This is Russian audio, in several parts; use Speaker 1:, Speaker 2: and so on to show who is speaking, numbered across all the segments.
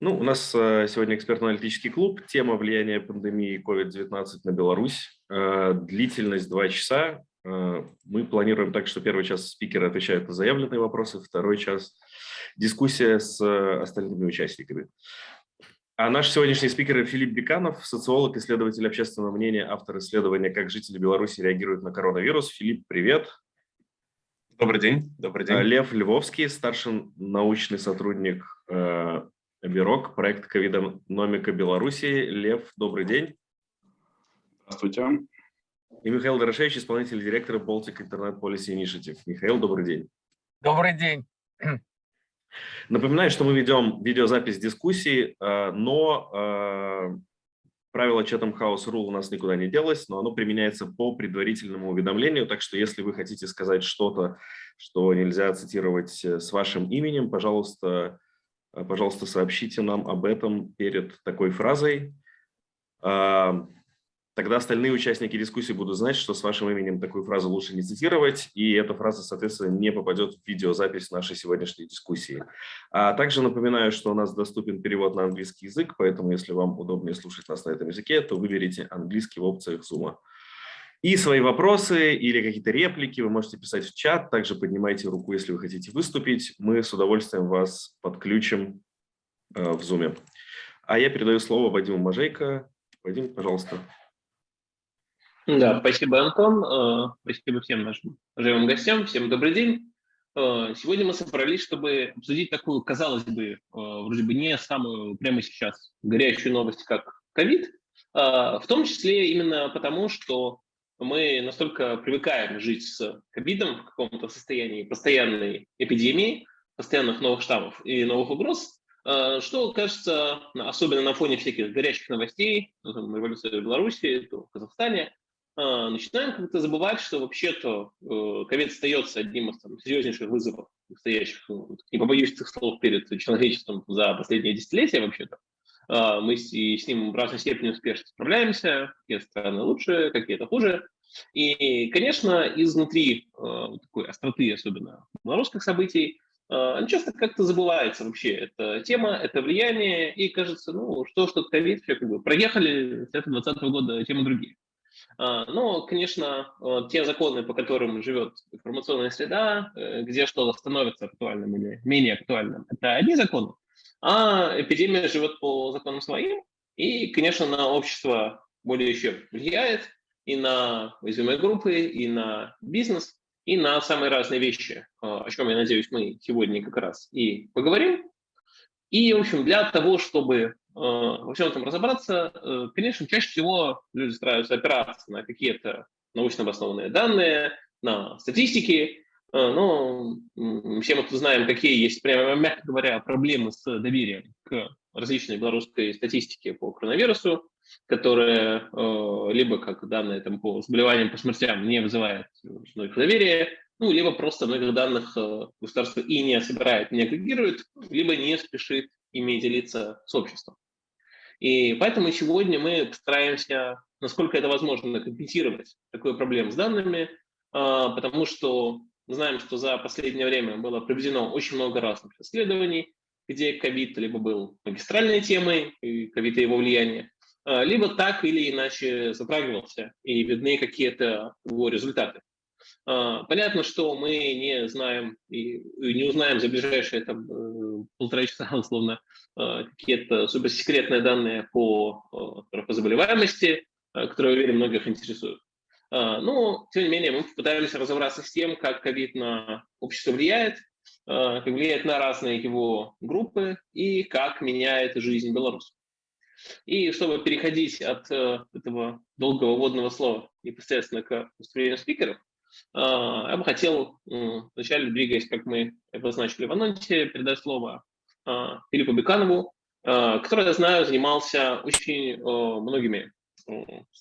Speaker 1: Ну, у нас э, сегодня экспертно-аналитический клуб. Тема влияния пандемии COVID-19 на Беларусь. Э, длительность 2 часа. Э, мы планируем так, что первый час спикеры отвечают на заявленные вопросы, второй час дискуссия с остальными участниками. А наш сегодняшний спикер Филипп Беканов, социолог, исследователь общественного мнения, автор исследования «Как жители Беларуси реагируют на коронавирус». Филипп, привет.
Speaker 2: Добрый день. Добрый день.
Speaker 1: Лев Львовский, старший научный сотрудник Бирок, проект «Ковидономика Беларуси». Лев, добрый день.
Speaker 3: Здравствуйте.
Speaker 1: И Михаил Дорошевич, исполнитель директора Baltic Internet Policy Initiative. Михаил, добрый день.
Speaker 4: Добрый день.
Speaker 1: Напоминаю, что мы ведем видеозапись дискуссии, э, но правило Chatham House Rule у нас никуда не делось, но оно применяется по предварительному уведомлению, так что если вы хотите сказать что-то, что нельзя цитировать э, с вашим именем, пожалуйста, пожалуйста, сообщите нам об этом перед такой фразой. А, тогда остальные участники дискуссии будут знать, что с вашим именем такую фразу лучше не цитировать, и эта фраза, соответственно, не попадет в видеозапись нашей сегодняшней дискуссии. А также напоминаю, что у нас доступен перевод на английский язык, поэтому если вам удобнее слушать нас на этом языке, то выберите английский в опциях Zoom. И свои вопросы или какие-то реплики вы можете писать в чат. Также поднимайте руку, если вы хотите выступить. Мы с удовольствием вас подключим э, в Zoom. А я передаю слово Вадиму Мажейко. Вадим, пожалуйста.
Speaker 5: Да, спасибо, Антон. Э, спасибо всем нашим уважаемым гостям. Всем добрый день. Э, сегодня мы собрались, чтобы обсудить такую, казалось бы, вроде бы не самую прямо сейчас горячую новость, как ковид, в том числе именно потому, что мы настолько привыкаем жить с ковидом в каком-то состоянии постоянной эпидемии, постоянных новых штаммов и новых угроз, э, что кажется, особенно на фоне всяких горячих новостей, ну, революции в Беларуси, то в Казахстане, э, начинаем как-то забывать, что вообще-то э, ковид остается одним из там, серьезнейших вызовов, стоящих, ну, не побоюсь этих слов, перед человечеством за последние десятилетия вообще-то. Мы с, с ним в разной степени успешно справляемся, какие страны лучше, какие-то хуже. И, конечно, изнутри э, такой остроты, особенно белорусских событий, э, часто как-то забывается вообще. Это тема, это влияние, и кажется, ну, что что ковид, все как бы проехали, с этого 2020 года темы другие. А, но, конечно, те законы, по которым живет информационная среда, э, где что становится актуальным или менее актуальным, это одни законы, а эпидемия живет по законам своим, и, конечно, на общество более еще влияет, и на уязвимые группы, и на бизнес, и на самые разные вещи, а, о чем, я надеюсь, мы сегодня как раз и поговорим. И, в общем, для того, чтобы а, во всем этом разобраться, э, конечно, чаще всего люди стараются опираться на какие-то научно обоснованные данные, на статистики, а, но все мы знаем, какие есть, прямо, мягко говоря, проблемы с доверием к различной белорусской статистике по коронавирусу, которая э, либо как данные там, по заболеваниям, по смертям не вызывает многих доверия, ну, либо просто многих данных э, государство и не собирает, не агрегирует, либо не спешит ими делиться с обществом. И поэтому сегодня мы постараемся, насколько это возможно, компенсировать такую проблему с данными, э, потому что мы знаем, что за последнее время было проведено очень много разных исследований, где ковид либо был магистральной темой, и ковид и его влияние, либо так или иначе затрагивался, и видны какие-то его результаты. А, понятно, что мы не знаем и не узнаем за ближайшие там, э, полтора часа, условно, какие-то суперсекретные данные по, по заболеваемости, которые, уверен, многих интересуют. Но, тем не менее, мы попытаемся разобраться с тем, как ковид на общество влияет, как влияет на разные его группы и как меняет жизнь белорусов. И чтобы переходить от э, этого долгого вводного слова непосредственно к выступлению спикеров, а, я бы хотел вначале, двигаясь, как мы обозначили в анонсе, передать слово Филиппу Беканову, который, я знаю, занимался очень многими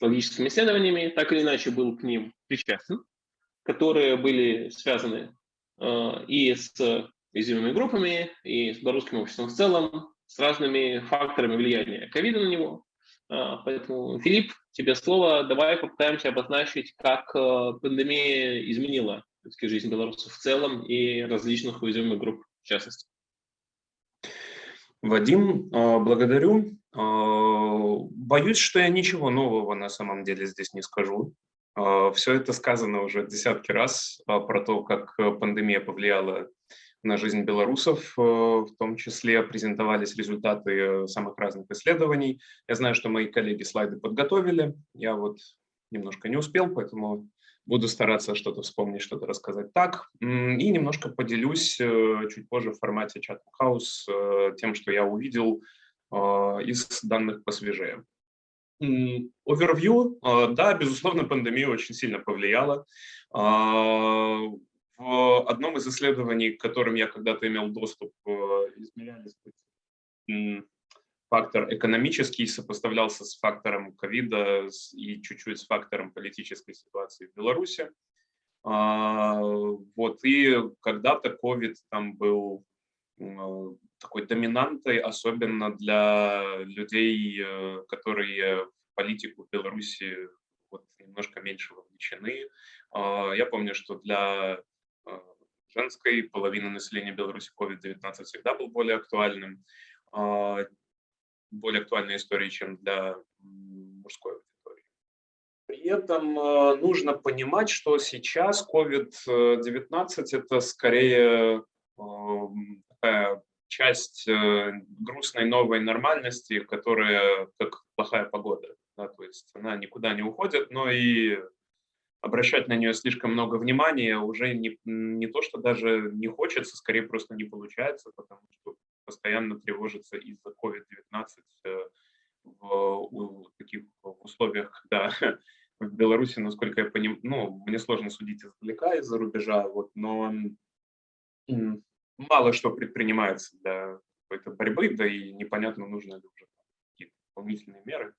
Speaker 5: логическими исследованиями, так или иначе был к ним причастен, которые были связаны и с уязвимыми группами, и с белорусским обществом в целом, с разными факторами влияния ковида на него. Э, поэтому, Филипп, тебе слово. Давай попытаемся обозначить, как э, пандемия изменила жизнь белорусов в целом и различных уязвимых групп в частности.
Speaker 2: Вадим, благодарю. Боюсь, что я ничего нового на самом деле здесь не скажу. Все это сказано уже десятки раз про то, как пандемия повлияла на жизнь белорусов, э, в том числе презентовались результаты э, самых разных исследований. Я знаю, что мои коллеги слайды подготовили, я вот немножко не успел, поэтому буду стараться что-то вспомнить, что-то рассказать так. И немножко поделюсь э, чуть позже в формате чат хаус тем, что я увидел из данных посвежее. Овервью, да, безусловно, пандемия очень сильно повлияла. В одном из исследований, к которым я когда-то имел доступ, э, измерялись фактор экономический сопоставлялся с фактором ковида и чуть-чуть с фактором политической ситуации в Беларуси. А, вот, и когда-то ковид там был э, такой доминантой, особенно для людей, э, которые в политику в Беларуси вот немножко меньше вовлечены. А, я помню, что для женской, половина населения Беларуси COVID-19 всегда был более актуальным, а, более актуальной историей, чем для мужской аудитории. При этом э, нужно понимать, что сейчас COVID-19 это скорее э, такая часть грустной новой нормальности, которая как плохая погода. Да, то есть она никуда не уходит, но и обращать на нее слишком много внимания уже не, не то, что даже не хочется, скорее просто не получается, потому что постоянно тревожится из-за COVID-19 э, в, в таких условиях, когда в Беларуси, насколько я понимаю, ну, мне сложно судить издалека, из-за рубежа, вот, но мало что предпринимается для какой-то борьбы, да и непонятно, нужно ли уже какие-то дополнительные меры.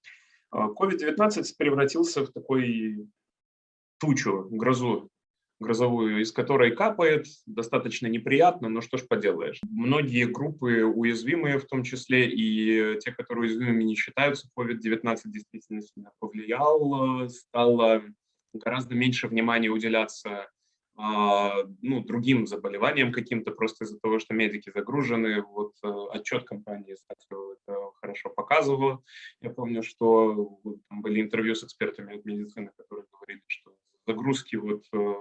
Speaker 2: COVID-19 а, превратился в такой тучу, грозу, грозовую, из которой капает, достаточно неприятно, но что ж поделаешь. Многие группы уязвимые в том числе, и те, которые уязвимыми не считаются, COVID-19 действительно повлиял, стало гораздо меньше внимания уделяться ну, другим заболеваниям каким-то, просто из-за того, что медики загружены. Вот э, отчет компании, кстати, это хорошо показывал. Я помню, что там были интервью с экспертами от медицины, которые говорили, что загрузки вот э,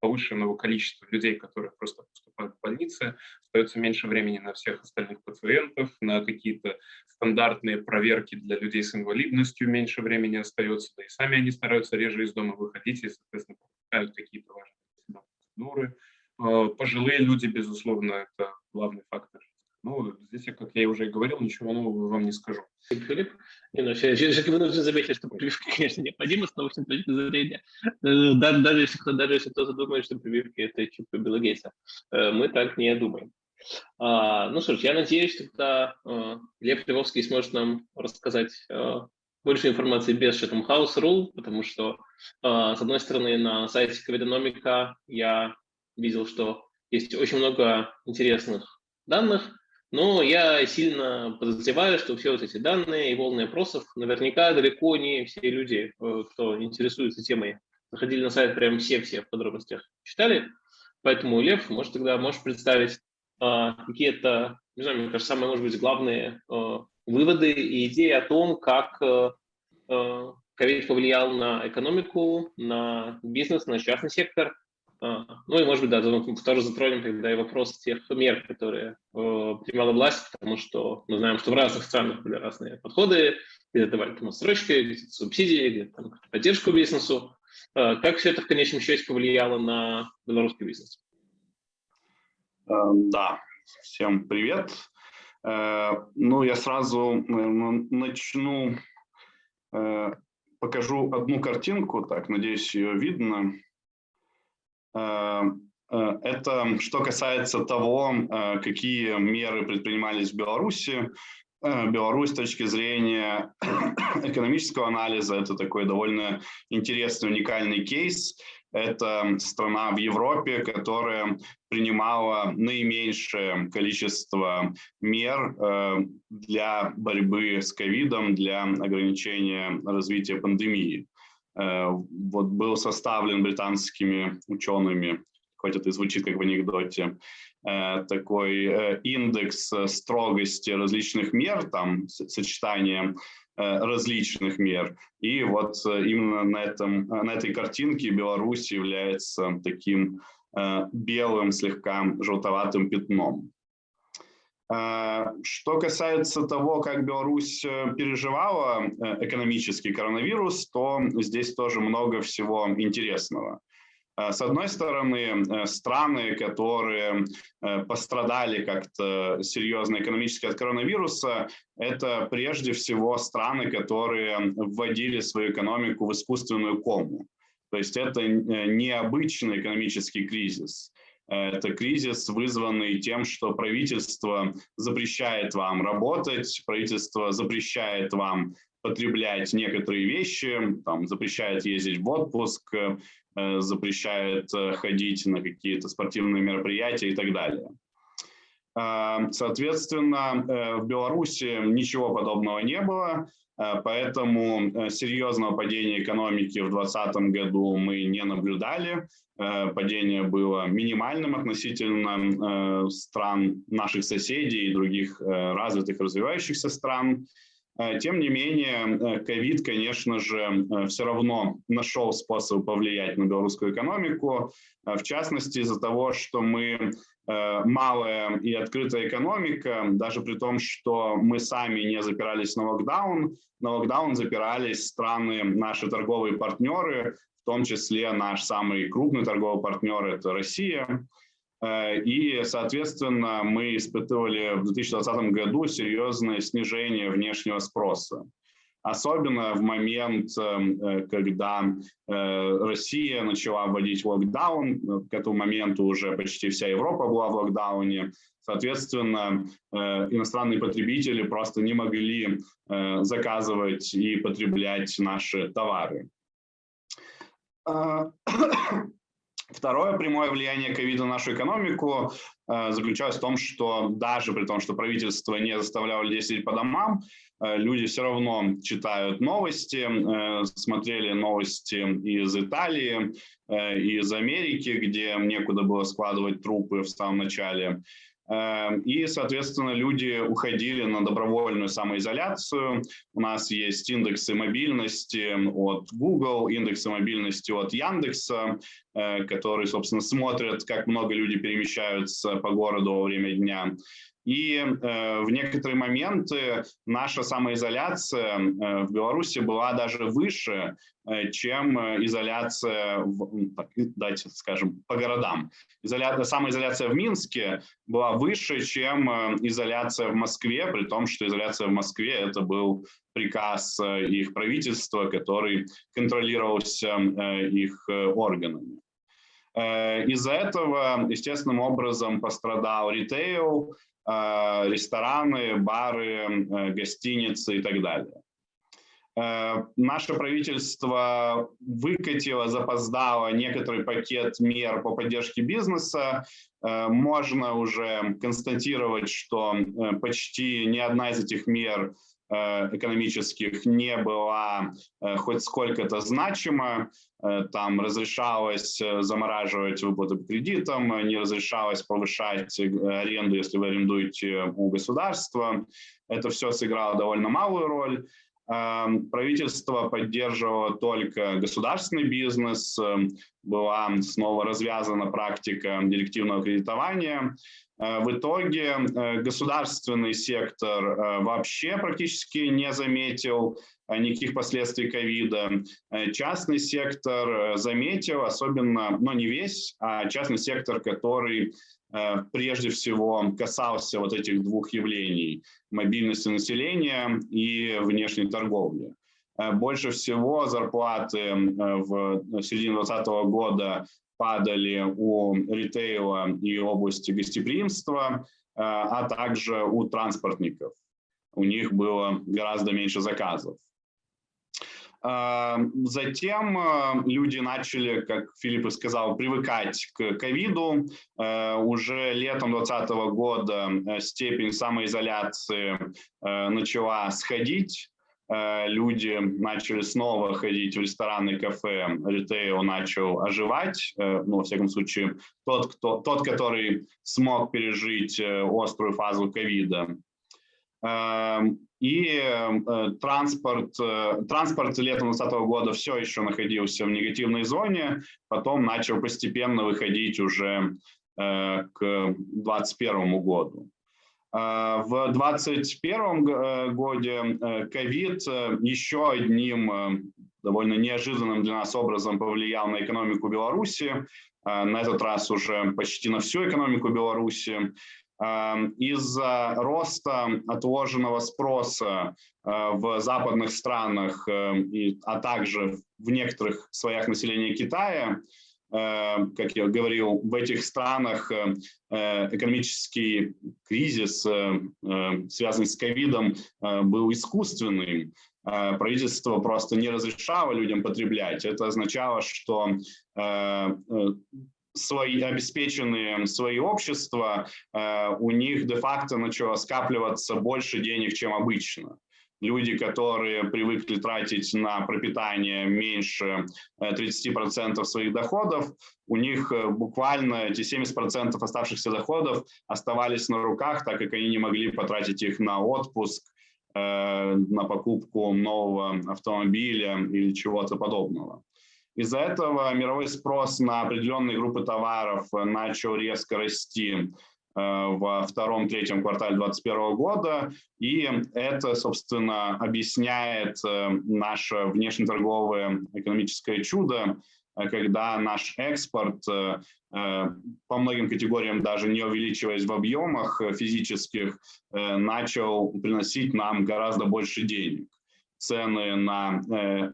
Speaker 2: повышенного количества людей, которые просто поступают в больницы, остается меньше времени на всех остальных пациентов, на какие-то стандартные проверки для людей с инвалидностью меньше времени остается, да и сами они стараются реже из дома выходить и, соответственно, пропускают какие-то важные процедуры. Э, пожилые люди, безусловно, это главный фактор ну, здесь, как я уже и говорил, ничего нового вам не скажу.
Speaker 5: Филипп, не, ну, я, я вынужден заметить, что прививка, конечно, необходима с научной точки зрения. Э, даже, даже, если, даже если кто-то думает, что прививки – это чипы Билла Гейтса, э, мы так не думаем. А, ну что ж, я надеюсь, что тогда э, Лев Львовский сможет нам рассказать больше информации без Chatham House Rule, потому что, с одной стороны, на сайте Ковидономика я видел, что есть очень много интересных данных, но я сильно подозреваю, что все вот эти данные и волны опросов наверняка далеко не все люди, э, кто интересуется темой, заходили на сайт прям все-все в подробностях читали. Поэтому, Лев, может, тогда можешь представить а, какие-то, не знаю, мне кажется, самые, может быть, главные а, выводы и идеи о том, как а, ковид повлиял на экономику, на бизнес, на частный сектор, а, ну и, может быть, да, тоже затронем тогда и вопрос тех мер, которые э, принимала власть, потому что мы знаем, что в разных странах были разные подходы, где-то давали там отсрочки, где-то субсидии, где-то там поддержку бизнесу. Э, как все это в конечном счете повлияло на белорусский бизнес?
Speaker 3: Э, да, всем привет. Э, ну, я сразу начну, э, покажу одну картинку, так, надеюсь, ее видно. Э, э, это что касается того, э, какие меры предпринимались в Беларуси. Беларусь с точки зрения экономического анализа это такой довольно интересный, уникальный кейс. Это страна в Европе, которая принимала наименьшее количество мер для борьбы с ковидом, для ограничения развития пандемии. Э, вот был составлен британскими учеными хоть это и звучит как в анекдоте, такой индекс строгости различных мер, там сочетание различных мер. И вот именно на, этом, на этой картинке Беларусь является таким белым, слегка желтоватым пятном. Что касается того, как Беларусь э, переживала э, экономический коронавирус, то здесь тоже много всего интересного. А, с одной стороны, э, страны, которые пострадали как-то серьезно экономически от коронавируса, это прежде всего страны, которые вводили свою экономику в искусственную кому. То есть это необычный экономический кризис. Это кризис, вызванный тем, что правительство запрещает вам работать, правительство запрещает вам потреблять некоторые вещи, там, запрещает ездить в отпуск, э, запрещает э, ходить на какие-то спортивные мероприятия и так далее. Э, соответственно, в Беларуси ничего подобного не было, поэтому серьезного падения экономики в 2020 году мы не наблюдали. Э, падение было минимальным относительно э, стран наших соседей и других э, развитых развивающихся стран. Тем не менее, ковид, конечно же, все равно нашел способ повлиять на белорусскую экономику, в частности из-за того, что мы малая и открытая экономика, даже при том, что мы сами не запирались на локдаун, на локдаун запирались страны, наши торговые партнеры, в том числе наш самый крупный торговый партнер – это Россия. Э, и, соответственно, мы испытывали в 2020 году серьезное снижение внешнего спроса. Особенно в момент, э, когда э, Россия начала вводить локдаун, к этому моменту уже почти вся Европа была в локдауне, Соответственно, иностранные потребители просто не могли заказывать и потреблять наши товары. Второе прямое влияние ковида на нашу экономику а, заключалось в том, что даже при том, что правительство не заставляло людей сидеть по домам, а, люди все равно читают новости, смотрели новости из Италии, из Америки, где некуда было складывать трупы в самом начале. Эм, и, соответственно, люди уходили на добровольную самоизоляцию. У нас есть индексы мобильности от Google, индексы мобильности от Яндекса, э, которые, собственно, смотрят, как много люди перемещаются по городу во время дня. И э, в некоторые моменты наша самоизоляция э, в Беларуси была даже выше, э, чем изоляция, в, так, давайте скажем, по городам. Изоля... Самоизоляция в Минске была выше, чем э, изоляция в Москве, при том, что изоляция в Москве это был приказ э, их правительства, который контролировался э, их органами. Из-за этого естественным образом пострадал ритейл, Э, рестораны, бары, э, гостиницы и так далее. Э, наше правительство выкатило, запоздало некоторый пакет мер по поддержке бизнеса. Можно уже констатировать, что почти ни одна из этих мер экономических не была хоть сколько-то значима. Э, там разрешалось э, замораживать выплаты по кредитам, не разрешалось повышать э, аренду, если вы арендуете у государства. Это все сыграло довольно малую роль. Эм, правительство поддерживало только государственный бизнес, была снова развязана практика директивного кредитования. В итоге государственный сектор вообще практически не заметил Э, никаких последствий ковида. Э, частный сектор э, заметил, особенно, но не весь, а частный сектор, который прежде всего касался вот этих двух явлений – мобильности населения и внешней торговли. Больше всего зарплаты в середине 2020 года падали у ритейла и области гостеприимства, а также у транспортников. У них было гораздо меньше заказов. Затем э, люди начали, как Филипп сказал, привыкать к ковиду. Э, уже летом 2020 года э, степень самоизоляции начала сходить. люди начали снова ходить в рестораны, кафе, ритейл начал оживать, ну, во всяком случае, тот, кто, тот который смог пережить острую фазу ковида. И транспорт, транспорт летом 2020 года все еще находился в негативной зоне, потом начал постепенно выходить уже к 2021 году. В 2021 э, годе э, ковид э, еще одним довольно неожиданным для нас образом повлиял на экономику Беларуси, на этот раз уже почти на всю экономику Беларуси. Из-за роста отложенного спроса в западных странах, а также в некоторых слоях населения Китая, Э, как я говорил, в этих странах э, э, экономический кризис, связанный с ковидом, был искусственным. Правительство просто не разрешало людям потреблять. Это означало, что свои обеспеченные свои общества, у них де-факто начало скапливаться больше денег, чем обычно люди, которые привыкли тратить на пропитание меньше 30% э, своих доходов, у них э, буквально эти 70% оставшихся доходов оставались на руках, так как они не могли потратить их на отпуск, э, на покупку нового автомобиля или чего-то подобного. Из-за этого мировой спрос на определенные группы товаров начал резко расти. Э, во втором-третьем квартале 2021 года. И это, собственно, объясняет э, наше внешнеторговое экономическое чудо, э, когда наш экспорт по многим категориям, даже не увеличиваясь в объемах физических, начал приносить нам гораздо больше денег. Цены на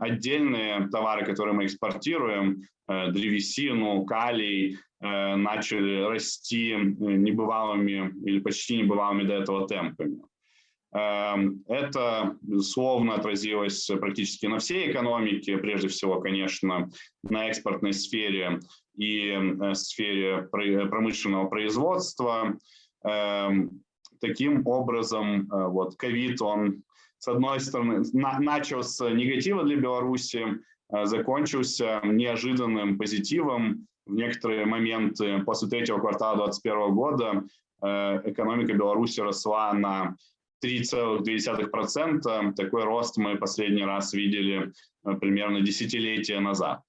Speaker 3: отдельные товары, которые мы экспортируем, древесину, калий, Э, начали расти небывалыми или почти небывалыми до этого темпами. Эм, это, безусловно, отразилось практически на всей экономике, прежде всего, конечно, на экспортной сфере и э, сфере промышленного производства. Эм, таким образом, э, вот ковид, он, с одной стороны, начал с негатива для Беларуси, закончился неожиданным позитивом, в некоторые моменты после третьего квартала 2021 года э, экономика Беларуси росла на 3,2%. Такой рост мы последний раз видели э, примерно десятилетия назад.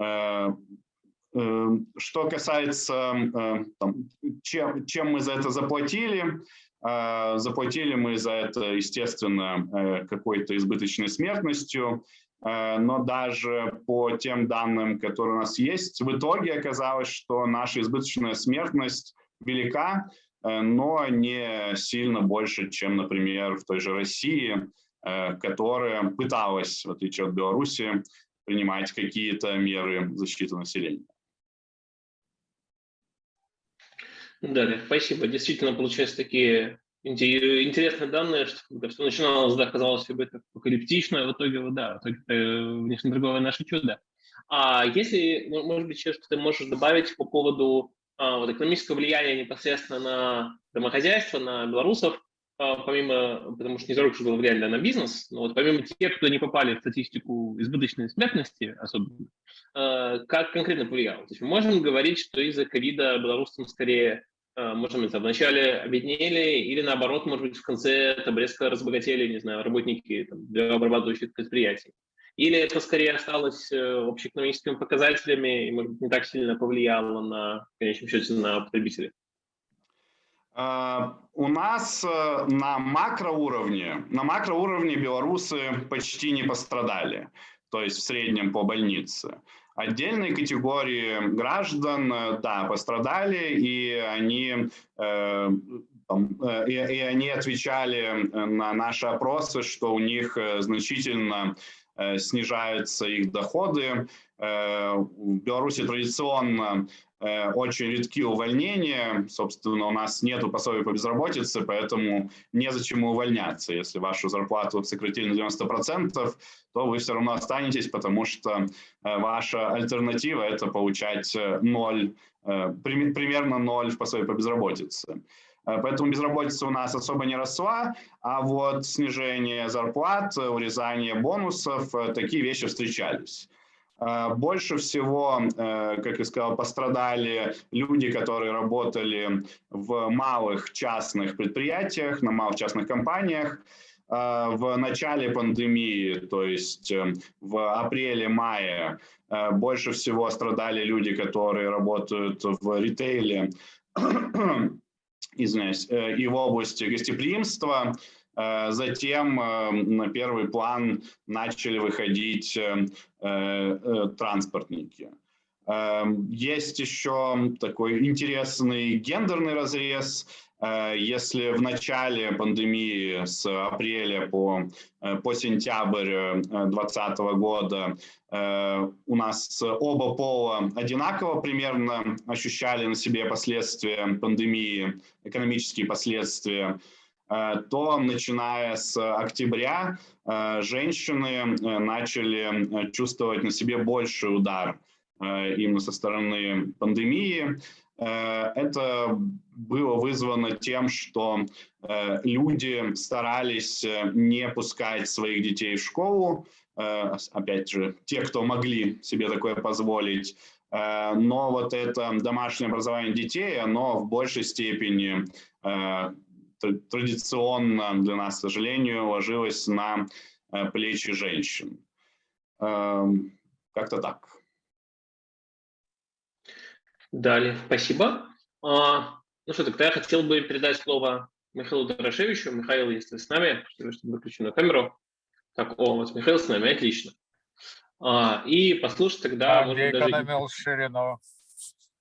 Speaker 3: Э, что касается, там, чем, чем мы за это заплатили, заплатили мы за это, естественно, какой-то избыточной смертностью, Э, но даже по тем данным, которые у нас есть, в итоге оказалось, что наша избыточная смертность велика, э, но не сильно больше, чем, например, в той же России, э, которая пыталась, в отличие от Беларуси, принимать какие-то меры защиты населения.
Speaker 5: Да, спасибо. Действительно, получается, такие интересные данные, что когда все начиналось, да, казалось бы, это апокалиптично, а в итоге, да, в итоге это внешнеторговое наше чудо. А если, может быть, что ты можешь добавить по поводу а, вот, экономического влияния непосредственно на домохозяйство, на белорусов, помимо, потому что не что влияли да, на бизнес, но вот помимо тех, кто не попали в статистику избыточной смертности особенно, а, как конкретно повлияло? То есть мы можем говорить, что из-за ковида белорусам скорее Э, может быть, вначале обеднели или наоборот, может быть, в конце там резко разбогатели, не знаю, работники там, обрабатывающих предприятий. Или это скорее осталось э, общеэкономическими показателями и, может быть, не так сильно повлияло на, в конечном счете, на потребителей?
Speaker 3: А, у нас э, на макроуровне, на макроуровне белорусы почти не пострадали, то есть в среднем по больнице. Отдельные категории граждан, э, да, пострадали, и они, э, э, и, и они отвечали на наши опросы, что у них значительно снижаются их доходы. В Беларуси традиционно Э, очень редки увольнения. Собственно, у нас нет пособий по безработице, поэтому незачем увольняться. Если вашу зарплату сократили на 90%, то вы все равно останетесь, потому что э, ваша альтернатива – это получать ноль, э, примерно ноль в пособии по безработице. Поэтому безработица у нас особо не росла, а вот снижение зарплат, урезание бонусов, такие вещи встречались. Больше всего, как я сказал, пострадали люди, которые работали в малых частных предприятиях, на малых частных компаниях. В начале пандемии, то есть в апреле-мае, больше всего страдали люди, которые работают в ритейле, извиняюсь, и в области гостеприимства. Э, затем э, на первый план начали выходить э, транспортники. Есть еще такой интересный гендерный разрез. Если в начале пандемии с апреля по, по сентябрь 2020 года у нас оба пола одинаково примерно ощущали на себе последствия пандемии, экономические последствия, Э, то начиная с октября э, женщины э, начали чувствовать на себе больший удар именно со стороны пандемии. Это было вызвано тем, что люди старались не пускать своих детей в школу, опять же, те, кто могли себе такое позволить, но вот это домашнее образование детей, оно в большей степени традиционно для нас, к сожалению, ложилась на э, плечи женщин. Эм, как-то так.
Speaker 5: Далее, спасибо. А, ну что, тогда я хотел бы передать слово Михаилу Дорошевичу. Михаил, если с нами, чтобы выключенную камеру. Так, о, вот Михаил с нами, отлично. А, и послушать тогда...
Speaker 4: А, может, даже...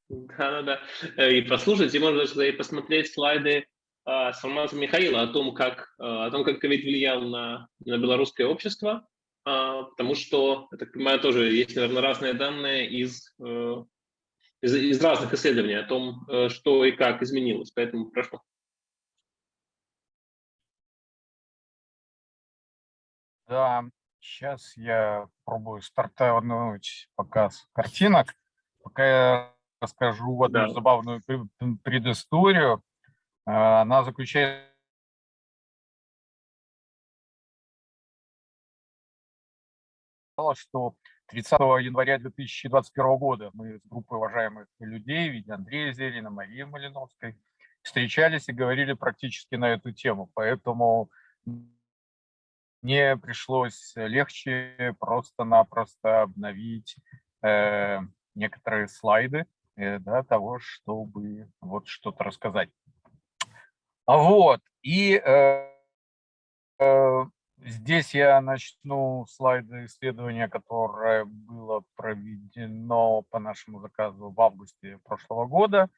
Speaker 5: Да-да-да. Э, и послушать, и можно даже и посмотреть слайды а, с информацией Михаила о том, как, а, о том, как ковид влиял на, на белорусское общество, а, потому что, я так понимаю, тоже есть, наверное, разные данные из, э, из, из разных исследований о том, э, что и как изменилось. Поэтому прошу.
Speaker 4: Да, сейчас я пробую стартануть показ картинок. Пока я расскажу одну да. забавную предысторию. А, она заключается что 30 января 2021 года мы с группой уважаемых людей, в виде Андрея Зелина, Марии Малиновской, встречались и говорили практически на эту тему. Поэтому мне пришлось легче просто-напросто обновить э, некоторые слайды э, для того, чтобы вот что-то рассказать. Вот, и э, э, здесь я начну слайды исследования, которое было проведено по нашему заказу в августе прошлого года.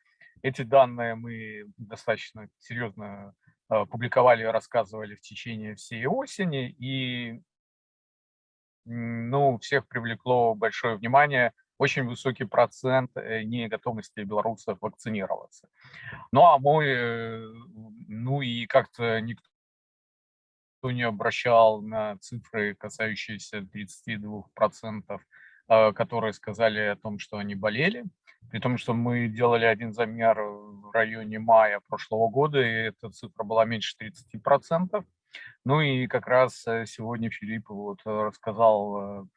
Speaker 4: Эти данные мы достаточно серьезно э, публиковали и рассказывали в течение всей осени, и ну, всех привлекло большое внимание – очень высокий процент э, неготовности белорусов вакцинироваться. Ну а мой, э, ну и как-то никто не обращал на цифры, касающиеся 32%, а, которые сказали о том, что они болели. При том, что мы делали один замер в районе мая прошлого года, и эта цифра была меньше 30%. Ну и как раз э, сегодня Филипп вот рассказал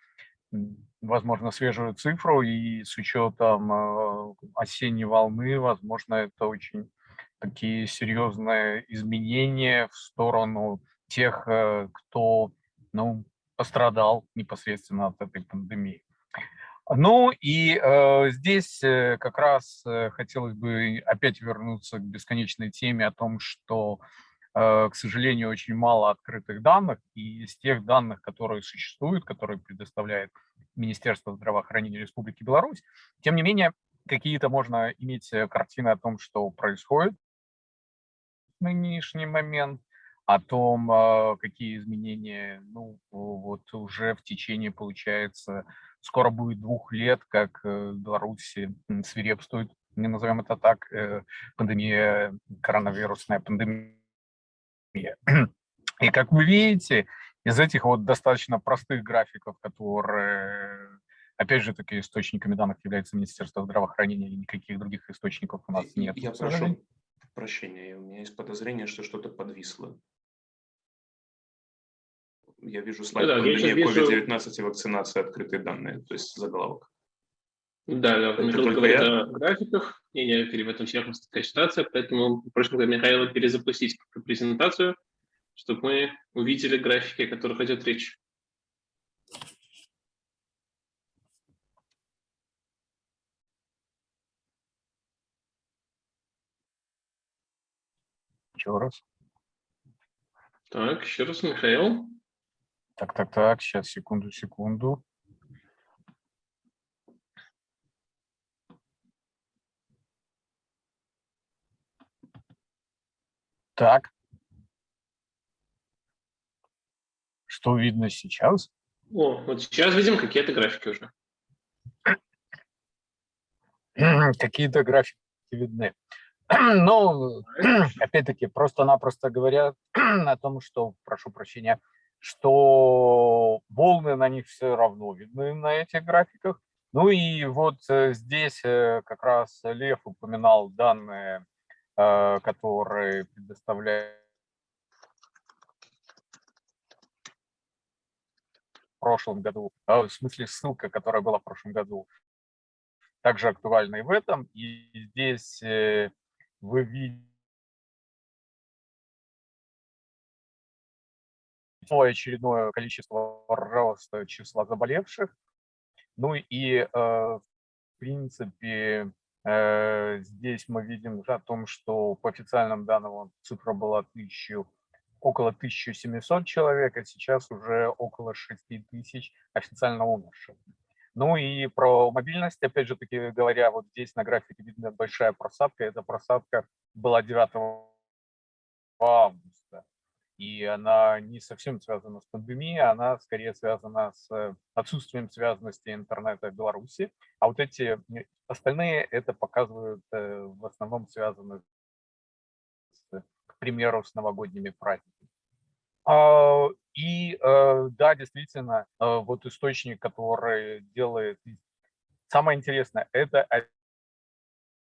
Speaker 4: возможно, свежую цифру, и с учетом э, осенней волны, возможно, это очень такие серьезные изменения в сторону тех, э, кто ну, пострадал непосредственно от этой пандемии. Ну и э, здесь э, как раз хотелось бы опять вернуться к бесконечной теме о том, что к сожалению, очень мало открытых данных, и из тех данных, которые существуют, которые предоставляет Министерство здравоохранения Республики Беларусь, тем не менее, какие-то можно иметь э, картины о том, что происходит в нынешний момент, о том, э, какие изменения, ну, вот уже в течение, получается, скоро будет двух лет, как в Беларуси свирепствует, не назовем это так, пандемия, коронавирусная пандемия и как вы видите, из этих вот достаточно простых графиков, которые, опять же, таки источниками данных является Министерство здравоохранения, и никаких других источников у нас нет.
Speaker 1: Я прошу,
Speaker 2: Прощение, у меня есть подозрение, что что-то подвисло. Я вижу слайд
Speaker 5: да, вижу...
Speaker 2: COVID-19 и вакцинация, открытые данные, то есть заголовок.
Speaker 5: Да, да, Михаил
Speaker 2: только
Speaker 5: говорит
Speaker 2: я?
Speaker 5: о графиках. Не, не, в этом всех такая ситуация, поэтому прошу Михаила перезапустить презентацию, чтобы мы увидели графики, о которых идет речь.
Speaker 4: Еще раз.
Speaker 5: Так, еще раз, Михаил.
Speaker 4: Так, так, так, сейчас, секунду, секунду. Так. Что видно сейчас?
Speaker 5: О, вот сейчас видим какие-то графики уже.
Speaker 4: Какие-то графики видны. Ну, опять-таки, просто-напросто говорят о том, что, прошу прощения, что волны на них все равно видны на этих графиках. Ну и вот э, здесь э, как раз Лев упоминал данные, которые предоставляют в прошлом году, в смысле ссылка, которая была в прошлом году, также актуальна и в этом. И здесь вы видите очередное количество роста числа заболевших. Ну и, э, в принципе, э, здесь мы видим о том, что по официальным данным цифра была 1000, около 1700 человек, а сейчас уже около 6000 официально умерших. Ну и про мобильность, опять же таки говоря, вот здесь на графике видно большая просадка. Эта просадка была 9 августа. И она не совсем связана с пандемией, она скорее связана с отсутствием связанности интернета в Беларуси. А вот эти остальные это показывают э, в основном связаны, с, к примеру, с новогодними праздниками. А, и э, да, действительно, э, вот источник, который делает... Самое интересное, это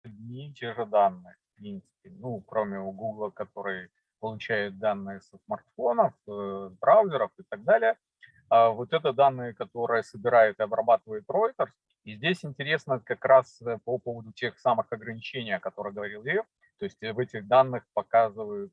Speaker 4: одни и те же данные, в принципе. Ну, кроме у Google, который получает данные со смартфонов, э, браузеров и так далее. А вот это данные, которые собирает и обрабатывает Reuters. И здесь интересно как раз по поводу тех самых ограничений, о которых говорил Лев. То есть в этих данных показывают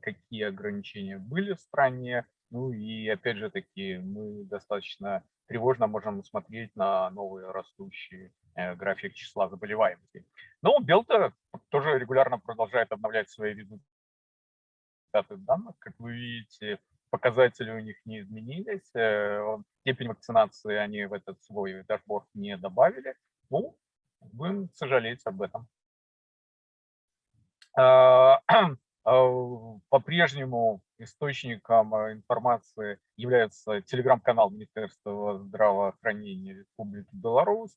Speaker 4: какие ограничения были в стране. Ну и опять же таки мы достаточно тревожно можем смотреть на новые растущие э, график числа заболеваемости. Но Белта тоже регулярно продолжает обновлять свои результаты данных. Как вы видите, показатели у них не изменились. Э, степень вакцинации они в этот свой дашборд не добавили. Ну, будем сожалеть об этом. А, А, по-прежнему источником а, информации является телеграм-канал Министерства здравоохранения Республики Беларусь.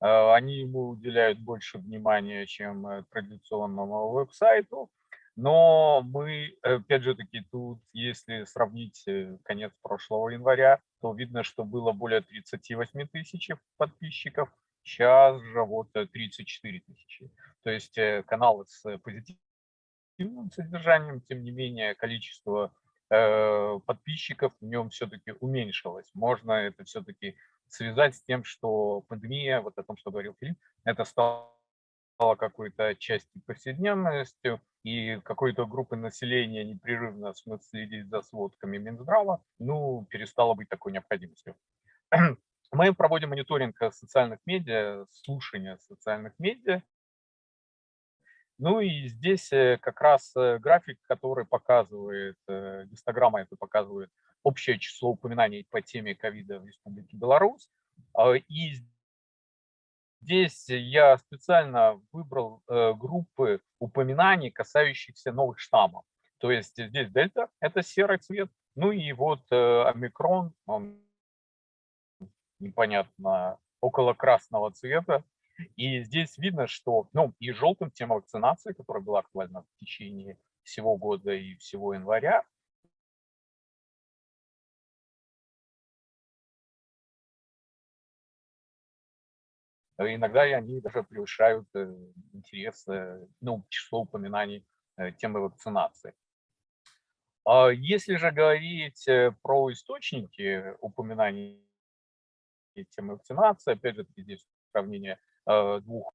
Speaker 4: А, они ему уделяют больше внимания, чем э, традиционному веб-сайту. Но мы, опять же таки, тут, если сравнить э, конец прошлого января, то видно, что было более 38 тысяч подписчиков, сейчас же вот 34 э, тысячи. То есть канал с позитивным содержанием, тем не менее количество э, подписчиков в нем все-таки уменьшилось. Можно это все-таки связать с тем, что пандемия, вот о том, что говорил Филипп, это стало какой-то частью повседневностью, и какой-то группы населения непрерывно следить за сводками Минздрава, ну, перестало быть такой необходимостью. Мы проводим мониторинг социальных медиа, слушания социальных медиа, ну и здесь э, как раз э, график, который показывает, э, гистограмма это показывает общее число упоминаний по теме ковида в Республике Беларусь. А, и здесь я специально выбрал группы упоминаний, касающихся новых штаммов. То есть здесь дельта – это серый цвет, ну и вот омикрон, он непонятно, около красного цвета, и здесь видно, что, ну, и желтым тема вакцинации, которая была актуальна в течение всего года и всего января, иногда они даже превышают интерес, ну, число упоминаний темы вакцинации. А если же говорить про источники упоминаний темы вакцинации, опять же, здесь сравнение двух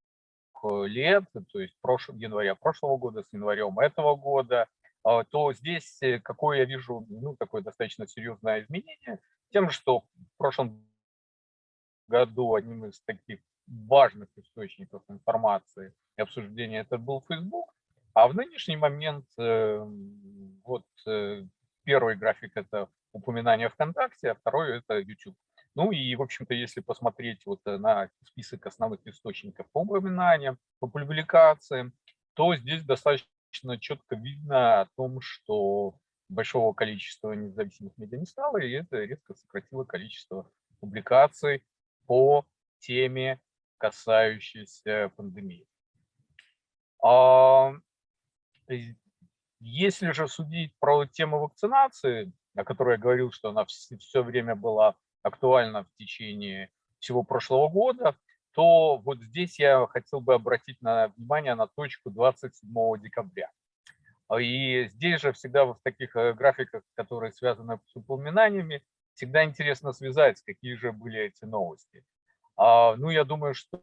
Speaker 4: лет, то есть прош... января прошлого года с январем этого года, а, то здесь э, какое я вижу ну, такое достаточно серьезное изменение, тем, что в прошлом году одним из таких важных источников информации и обсуждения это был Facebook, а в нынешний момент вот э, первый график это упоминание ВКонтакте, а второй это YouTube. Ну и, в общем-то, если посмотреть вот э, на список основных источников по упоминаниям, по публикациям, то здесь достаточно четко видно о том, что большого количества независимых медиа не стало, и это резко сократило количество публикаций по теме, касающейся пандемии. А, если же судить про тему вакцинации, о которой я говорил, что она все время была актуально в течение всего прошлого года, то вот здесь я хотел бы обратить на внимание на точку 27 декабря. И здесь же всегда в таких э, графиках, которые связаны с упоминаниями, всегда интересно связать, какие же были эти новости. А, ну, я думаю, что,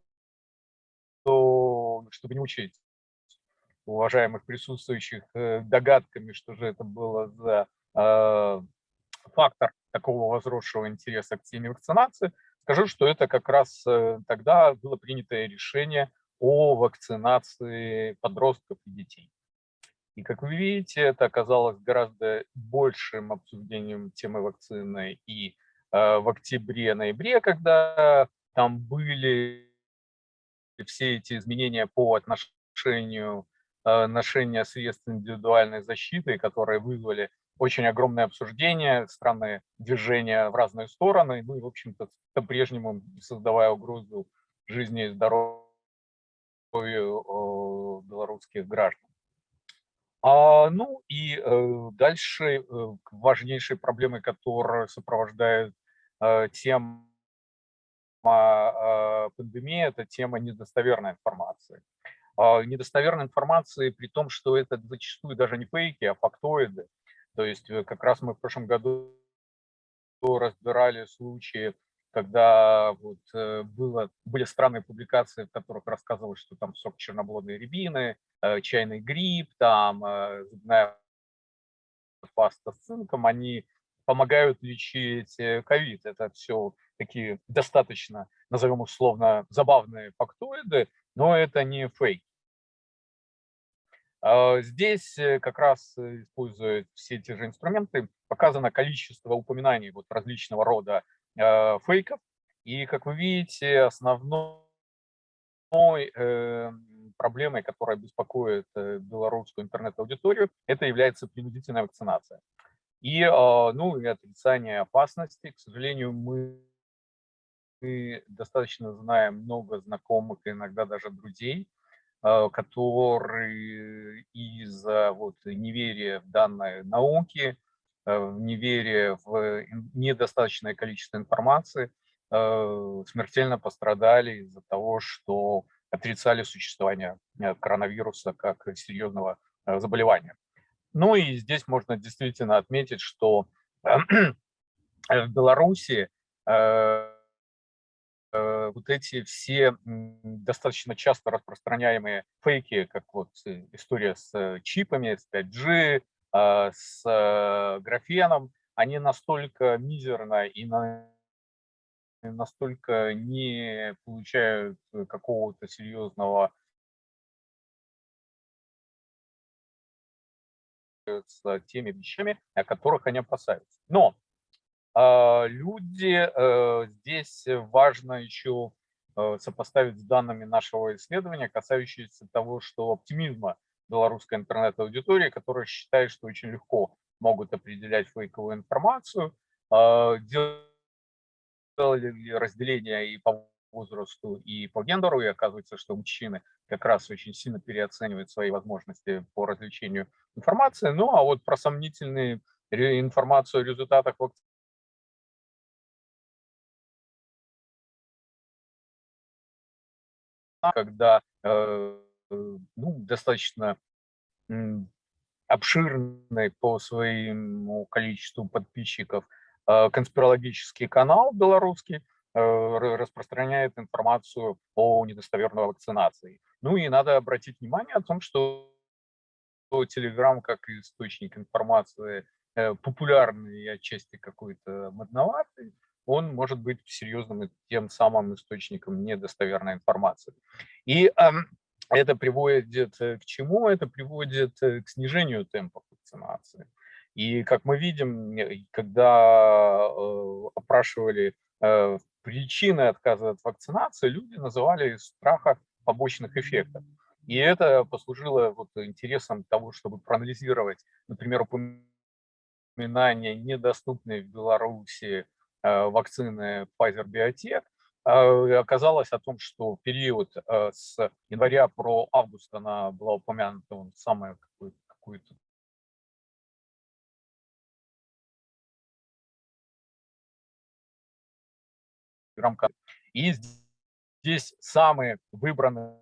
Speaker 4: что чтобы не учить уважаемых присутствующих э, догадками, что же это было за э, фактор такого возросшего интереса к теме вакцинации, скажу, что это как раз э, тогда было принято решение о вакцинации подростков и детей. И как вы видите, это оказалось гораздо большим обсуждением темы вакцины и э, в октябре-ноябре, когда там были все эти изменения по отношению э, ношения средств индивидуальной защиты, которые вызвали очень огромное обсуждение, странные движения в разные стороны, ну и, в общем-то, по-прежнему создавая угрозу жизни и здоровью белорусских граждан. А, ну и э, дальше э, важнейшей проблемой, которая сопровождает э, тема э, пандемии, это тема недостоверной информации. Э, недостоверной информации при том, что это зачастую даже не фейки, а фактоиды. То есть э, как раз мы в прошлом году разбирали случаи, когда вот э, было, были странные публикации, в которых рассказывалось, что там сок черноблодной рябины, э, чайный гриб, там зубная паста с цинком, они помогают лечить ковид. Это все такие достаточно, назовем условно, забавные фактоиды, но это не фейк. А, здесь э, как раз э, используя все те же инструменты, показано количество упоминаний вот различного рода а, фейков. И, как вы видите, основной э, проблемой, которая беспокоит белорусскую интернет-аудиторию, это является принудительная вакцинация. И, а, ну, и отрицание опасности. К сожалению, мы достаточно знаем много знакомых, иногда даже друзей, Э, которые из-за вот неверия в данные науки, э, неверия в недостаточное количество информации, э, смертельно пострадали из-за того, что отрицали существование коронавируса как серьезного заболевания. Ну и здесь можно действительно отметить, что в Беларуси Э, вот эти все достаточно часто распространяемые фейки, как вот э, история с э, чипами, с 5G, а, с графеном, они настолько мизерно и настолько не получают какого-то серьезного с теми вещами, о которых они опасаются. Но люди, э, здесь важно еще э, сопоставить с данными нашего исследования, касающиеся того, что оптимизма белорусской интернет-аудитории, которая считает, что очень легко могут определять фейковую информацию, а, делали разделение и по возрасту, и по гендеру, и оказывается, что мужчины как раз очень сильно переоценивают свои возможности по развлечению информации. Ну, а вот про сомнительные информацию о результатах когда э, ну, достаточно обширный по своему количеству подписчиков конспирологический канал белорусский распространяет информацию о недостоверной вакцинации. Ну и надо обратить внимание о том, что Telegram как источник информации Э, популярный и отчасти какой-то модноватый, он может быть серьезным тем самым источником недостоверной информации. И э, это приводит э, к чему? Это приводит э, к снижению темпа вакцинации. И как мы видим, когда э, опрашивали причины отказа от вакцинации, люди называли страха побочных эффектов. И это послужило вот интересом того, чтобы проанализировать, например, упоминания недоступной в Беларуси вакцины Pfizer-BioNTech, э, оказалось о том, что период э, с января про август она была упомянута он самое какое-то И здесь самые выбранные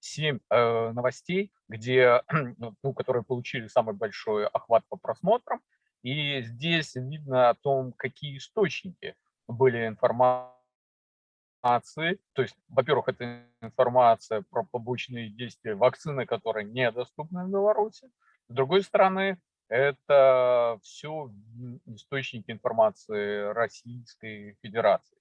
Speaker 4: семь э, новостей, где, ну, которые получили самый большой охват по просмотрам. И здесь видно о том, какие источники были информации. То есть, во-первых, это информация про побочные действия вакцины, которые недоступны в Беларуси. С другой стороны, это все источники информации Российской Федерации.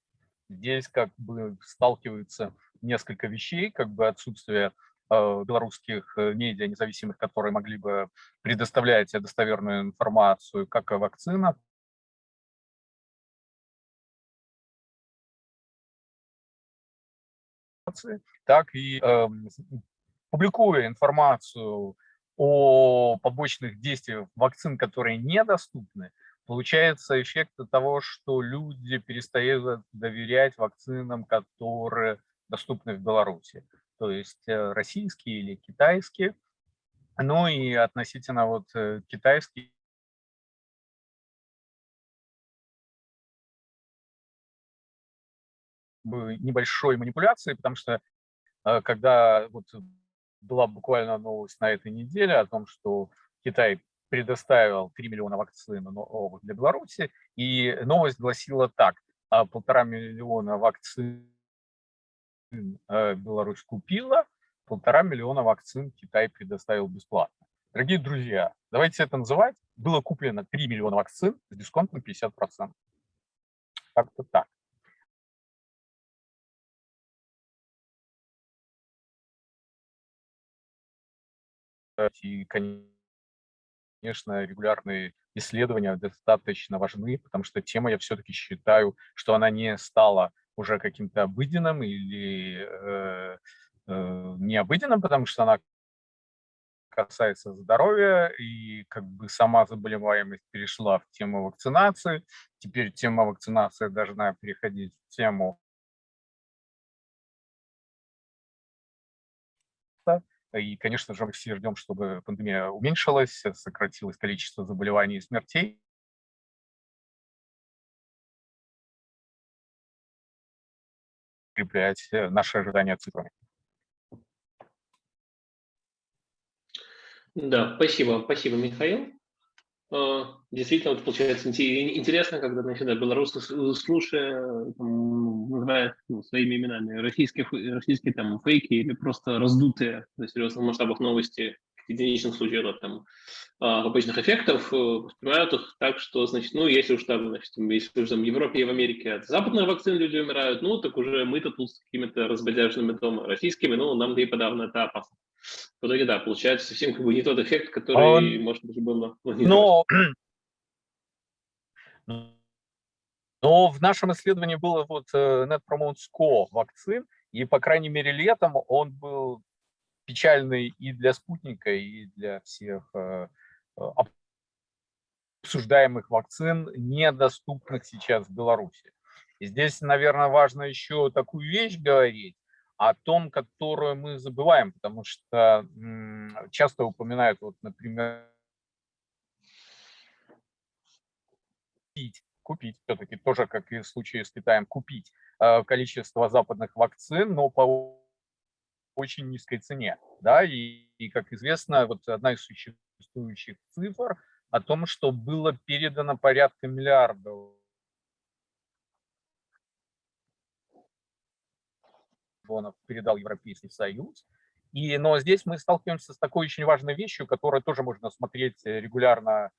Speaker 4: Здесь как бы сталкиваются несколько вещей, как бы отсутствие белорусских э, медиа независимых, которые могли бы предоставлять достоверную информацию как о вакцинах, так и э, публикуя информацию о побочных действиях вакцин, которые недоступны, получается эффект того, что люди перестают доверять вакцинам, которые доступны в Беларуси то есть э, российские или китайские. Ну и относительно вот э, китайских небольшой манипуляции, потому что э, когда вот была буквально новость на этой неделе о том, что Китай предоставил 3 миллиона вакцин для Беларуси, и новость гласила так, «А полтора миллиона вакцин Беларусь купила, полтора миллиона вакцин Китай предоставил бесплатно. Дорогие друзья, давайте это называть. Было куплено 3 миллиона вакцин с дисконтом 50%. Как-то так. И, конечно, регулярные исследования достаточно важны, потому что тема, я все-таки считаю, что она не стала уже каким-то обыденным или э, э, необыденным, потому что она касается здоровья, и как бы сама заболеваемость перешла в тему вакцинации. Теперь тема вакцинации должна переходить в тему И, конечно же, мы все ждем, чтобы пандемия уменьшилась, сократилось количество заболеваний и смертей. Подкреплять э, наши ожидания цифрами.
Speaker 5: Да, спасибо, спасибо, Михаил. Э, действительно, вот получается интересно, когда значит, да, белорусы, слушая, там, называют ну, своими именами российские, российские там, фейки или просто раздутые на серьезных масштабах новости, единичных случаев там, а, побочных эффектов, э, воспринимают их так, что, значит, ну, если уж там, значит, если уж там в Европе и в Америке от западных вакцин люди умирают, ну, так уже мы-то тут с какими-то разбодяженными дома российскими, ну, нам да и подавно это опасно. В итоге, да, получается совсем как бы не тот эффект, который, Он... может быть, был
Speaker 4: Но... Но в нашем исследовании было вот э, Net Promote Score вакцин, и, по крайней мере, летом он был печальный и для спутника, и для всех э, э, обсуждаемых вакцин, недоступных сейчас в Беларуси. И здесь, наверное, важно еще такую вещь говорить, о том, которую мы забываем, потому что часто упоминают, вот, например, купить, купить все-таки тоже, как и в случае с Китаем, купить э, количество западных вакцин, но по очень низкой цене. Да? И, и, как известно, вот одна из существующих цифр о том, что было передано порядка миллиардов передал Европейский Союз. И, но здесь мы сталкиваемся с такой очень важной вещью, которую тоже можно смотреть регулярно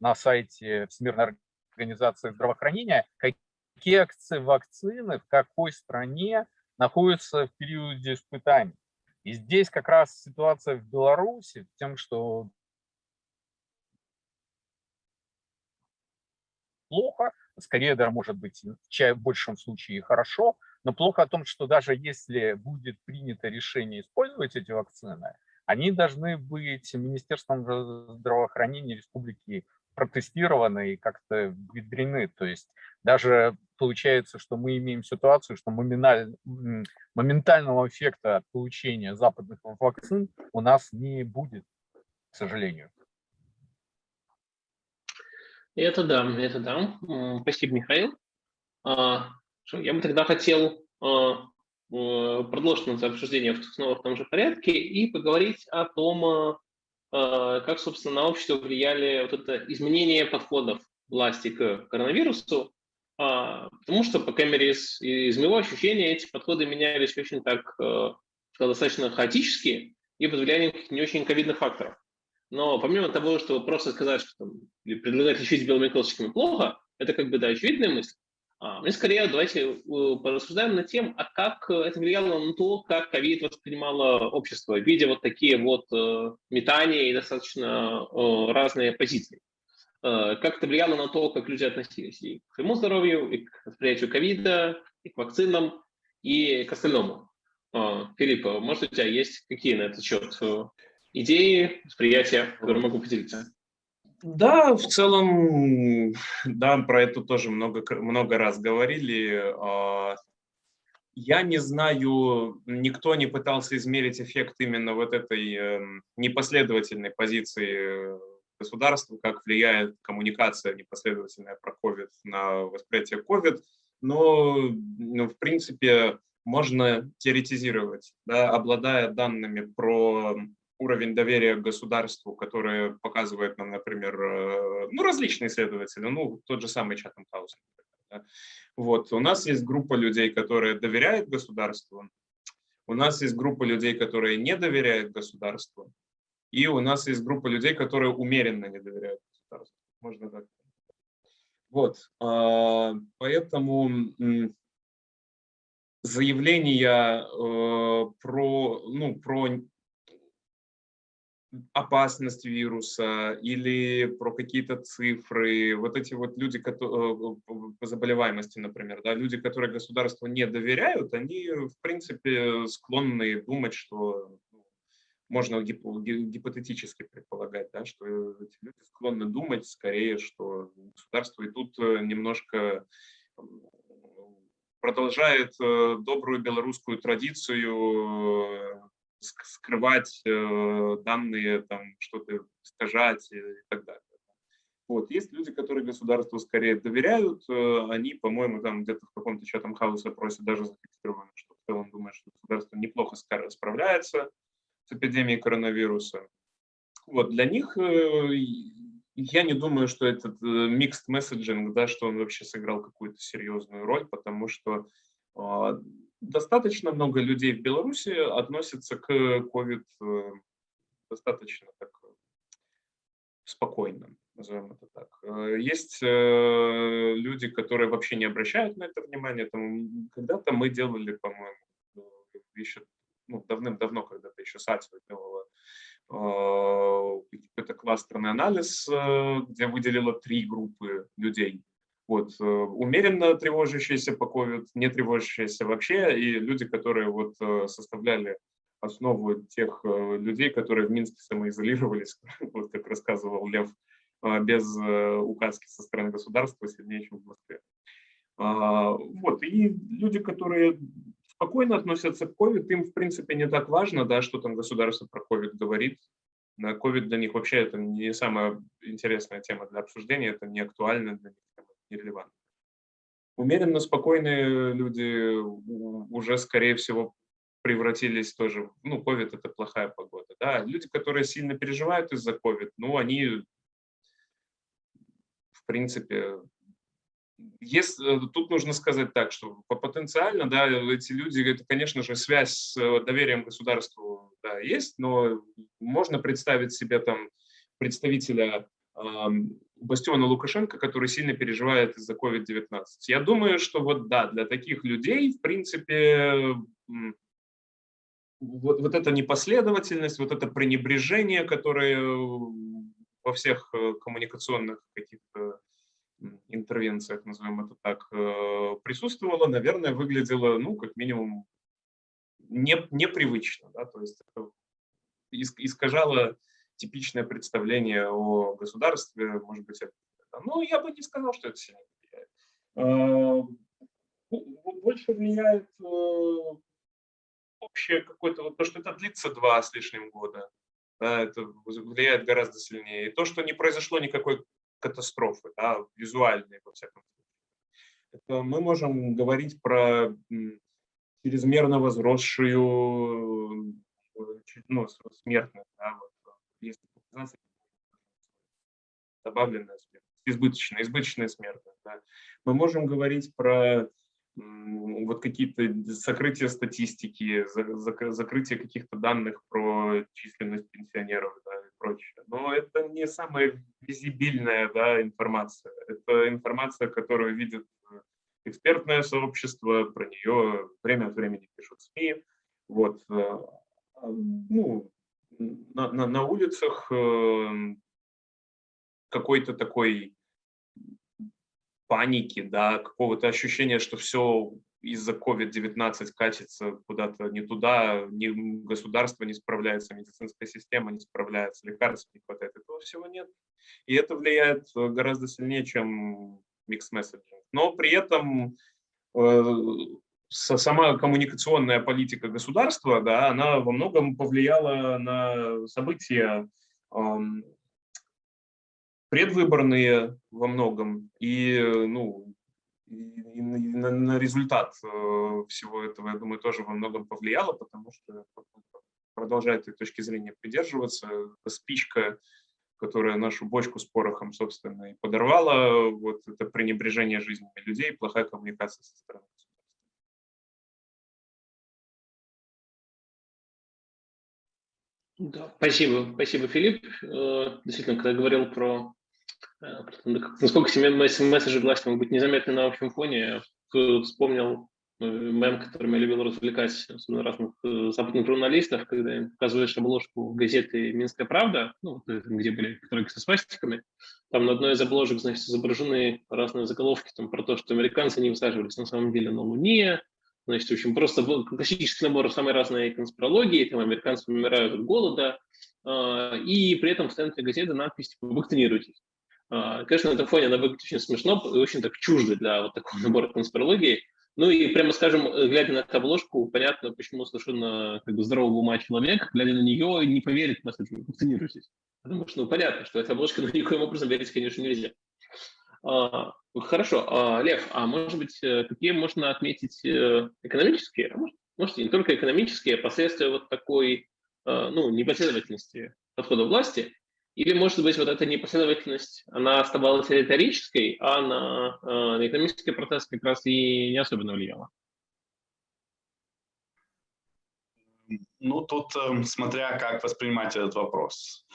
Speaker 4: на сайте Всемирной организации здравоохранения, какие акции вакцины в какой стране находятся в периоде испытаний. И здесь как раз ситуация в Беларуси тем, что плохо, скорее даже может быть в большем случае хорошо, но плохо о том, что даже если будет принято решение использовать эти вакцины, они должны быть Министерством здравоохранения Республики протестированы и как-то внедрены. То есть даже получается, что мы имеем ситуацию, что моментального эффекта от получения западных вакцин у нас не будет, к сожалению.
Speaker 5: Это да, это да. Спасибо, Михаил. А, я бы тогда хотел а, продолжить наше обсуждение снова в том же порядке и поговорить о том, а, как, собственно, на общество влияли вот это изменение подходов власти к коронавирусу, а, потому что, по крайней мере, из, из моего ощущения, эти подходы менялись очень так э, достаточно хаотически и под влиянием не очень ковидных факторов. Но помимо того, что просто сказать, что там, предлагать лечить белыми косточками плохо, это как бы, да, очевидная мысль. А, мы скорее давайте э, порассуждаем над тем, а как это влияло на то, как ковид воспринимало общество, видя вот такие вот э, метания и достаточно э, разные позиции. Как это влияло на то, как люди относились и к своему здоровью, и к восприятию ковида, и к вакцинам, и к остальному. Филипп, может, у тебя есть какие на этот счет идеи, восприятия, которые могу поделиться?
Speaker 2: Да, в целом, да, про это тоже много, много раз говорили. А, я не знаю, никто не пытался измерить эффект именно вот этой эм, непоследовательной позиции государства, как влияет коммуникация непоследовательная про COVID на восприятие COVID, но, ну, в принципе, можно теоретизировать, да, обладая данными про уровень доверия к государству, который показывает нам, например, э, ну, различные исследователи, ну, тот же самый Чатам Хаус. Да. Вот, у нас есть группа людей, которые доверяют государству, у нас есть группа людей, которые не доверяют государству, и у нас есть группа людей, которые умеренно не доверяют государству. Можно так. Вот, а, поэтому заявления э, про, ну, про опасность вируса или про какие-то цифры, вот эти вот люди, которые, э, по заболеваемости, например, да, люди, которые государству не доверяют, они, в принципе, склонны думать, что ну, можно гипотетически предполагать, да, что эти люди склонны думать скорее, что государство и тут э, немножко продолжает э, добрую белорусскую традицию скрывать э, данные, там что-то искажать и так далее. Вот. Есть люди, которые государству скорее доверяют, э, они, по-моему, там где-то в каком-то чатом хаосе опросе даже зафиксированы, что в целом думают, что государство неплохо справляется с эпидемией коронавируса. Вот. Для них э, я не думаю, что этот mixed messaging, да, что он вообще сыграл какую-то серьезную роль, потому что а, достаточно много людей в Беларуси относятся к COVID э, достаточно так спокойно, назовем это так. Э, есть э, люди, которые вообще не обращают на это внимание. Когда-то мы делали, по-моему, еще ну, давным-давно, когда-то еще САТИ делала какой-то кластерный анализ, где выделила три группы людей вот, э, умеренно тревожащиеся по COVID, не тревожащиеся вообще, и люди, которые вот э, составляли основу тех э, людей, которые в Минске самоизолировались, вот как рассказывал Лев, без указки со стороны государства сильнее, чем в Москве. А, вот, и люди, которые спокойно относятся к COVID, им, в принципе, не так важно, да, что там государство про COVID говорит. На COVID для них вообще это не самая интересная тема для обсуждения, это не актуально для них нерелевантны. Умеренно спокойные люди уже, скорее всего, превратились тоже, ну, COVID это плохая погода, да, люди, которые сильно переживают из-за COVID, ну, они, в принципе, если, э, тут нужно сказать так, что потенциально, да, эти люди, это, конечно же, связь с э, доверием государству да, есть, но можно представить себе там представителя Бастиона Лукашенко, который сильно переживает из-за COVID-19. Я думаю, что вот да, для таких людей, в принципе, вот, вот эта непоследовательность, вот это пренебрежение, которое во всех коммуникационных каких-то интервенциях, назовем это так, э, присутствовала, наверное, выглядела, ну, как минимум, не, непривычно. Да? То есть искажало типичное представление о государстве, может быть, ну, я бы не сказал, что это сильно влияет. А, больше влияет э, общее какое-то, вот то, что это длится два с лишним года, да, это влияет гораздо сильнее. И то, что не произошло никакой катастрофы, да, визуальные, во всяком случае. Это мы можем говорить про чрезмерно возросшую ну, смертность, да, вот, если добавленная смертность, избыточная, избыточная смертность. Да. Мы можем говорить про вот какие-то сокрытия статистики, закрытие каких-то данных про численность пенсионеров да, и прочее. Но это не самая визибильная да, информация. Это информация, которую видит экспертное сообщество, про нее время от времени пишут СМИ. Вот. Э, ну, на, на, на улицах э, какой-то такой паники, да, какого-то ощущения, что все из-за COVID-19 катится куда-то не туда, ни государство не справляется, медицинская система не справляется, лекарств не хватает, этого всего нет. И это влияет гораздо сильнее, чем микс месседжинг. Но при этом э, сама коммуникационная политика государства, да, она во многом повлияла на события предвыборные во многом, и, ну, и на, на результат э, всего этого, я думаю, тоже во многом повлияло, потому что продолжает этой точки зрения придерживаться. Спичка, которая нашу бочку с порохом, собственно, и подорвала, вот это пренебрежение жизнями людей, плохая коммуникация со стороны
Speaker 5: Да, спасибо, спасибо, Филипп. Э, действительно, когда говорил про э, насколько месседжи власти могут быть незаметны на общем фоне, вспомнил э, мем, которым я любил развлекать особенно разных западных журналистов, когда им показываешь обложку газеты «Минская правда», ну, где были которые со свастиками, там на одной из обложек, значит, изображены разные заголовки там, про то, что американцы не высаживались на самом деле на Луне, Значит, в общем, просто классический набор самой разной конспирологии, там американцы умирают от голода, э, и при этом в центре газеты надпись типа «Вакцинируйтесь». Э, конечно, на этом фоне она выглядит очень смешно и очень так чуждо для вот такого набора конспирологии. Ну и прямо скажем, глядя на эту обложку, понятно, почему совершенно как бы, здорового ума человек, глядя на нее, не поверит в «Вакцинируйтесь». Потому что, ну, понятно, что эта обложка ну, никоим образом верить, конечно, нельзя. А, хорошо, а, Лев, а может быть, э, какие можно отметить э, экономические, а может, может не только экономические, а последствия вот такой э, ну, непоследовательности подхода власти? Или, может быть, вот эта непоследовательность, она оставалась риторической, а на, на экономический процесс как раз и не особенно влияла?
Speaker 3: Ну, тут смотря как воспринимать этот вопрос.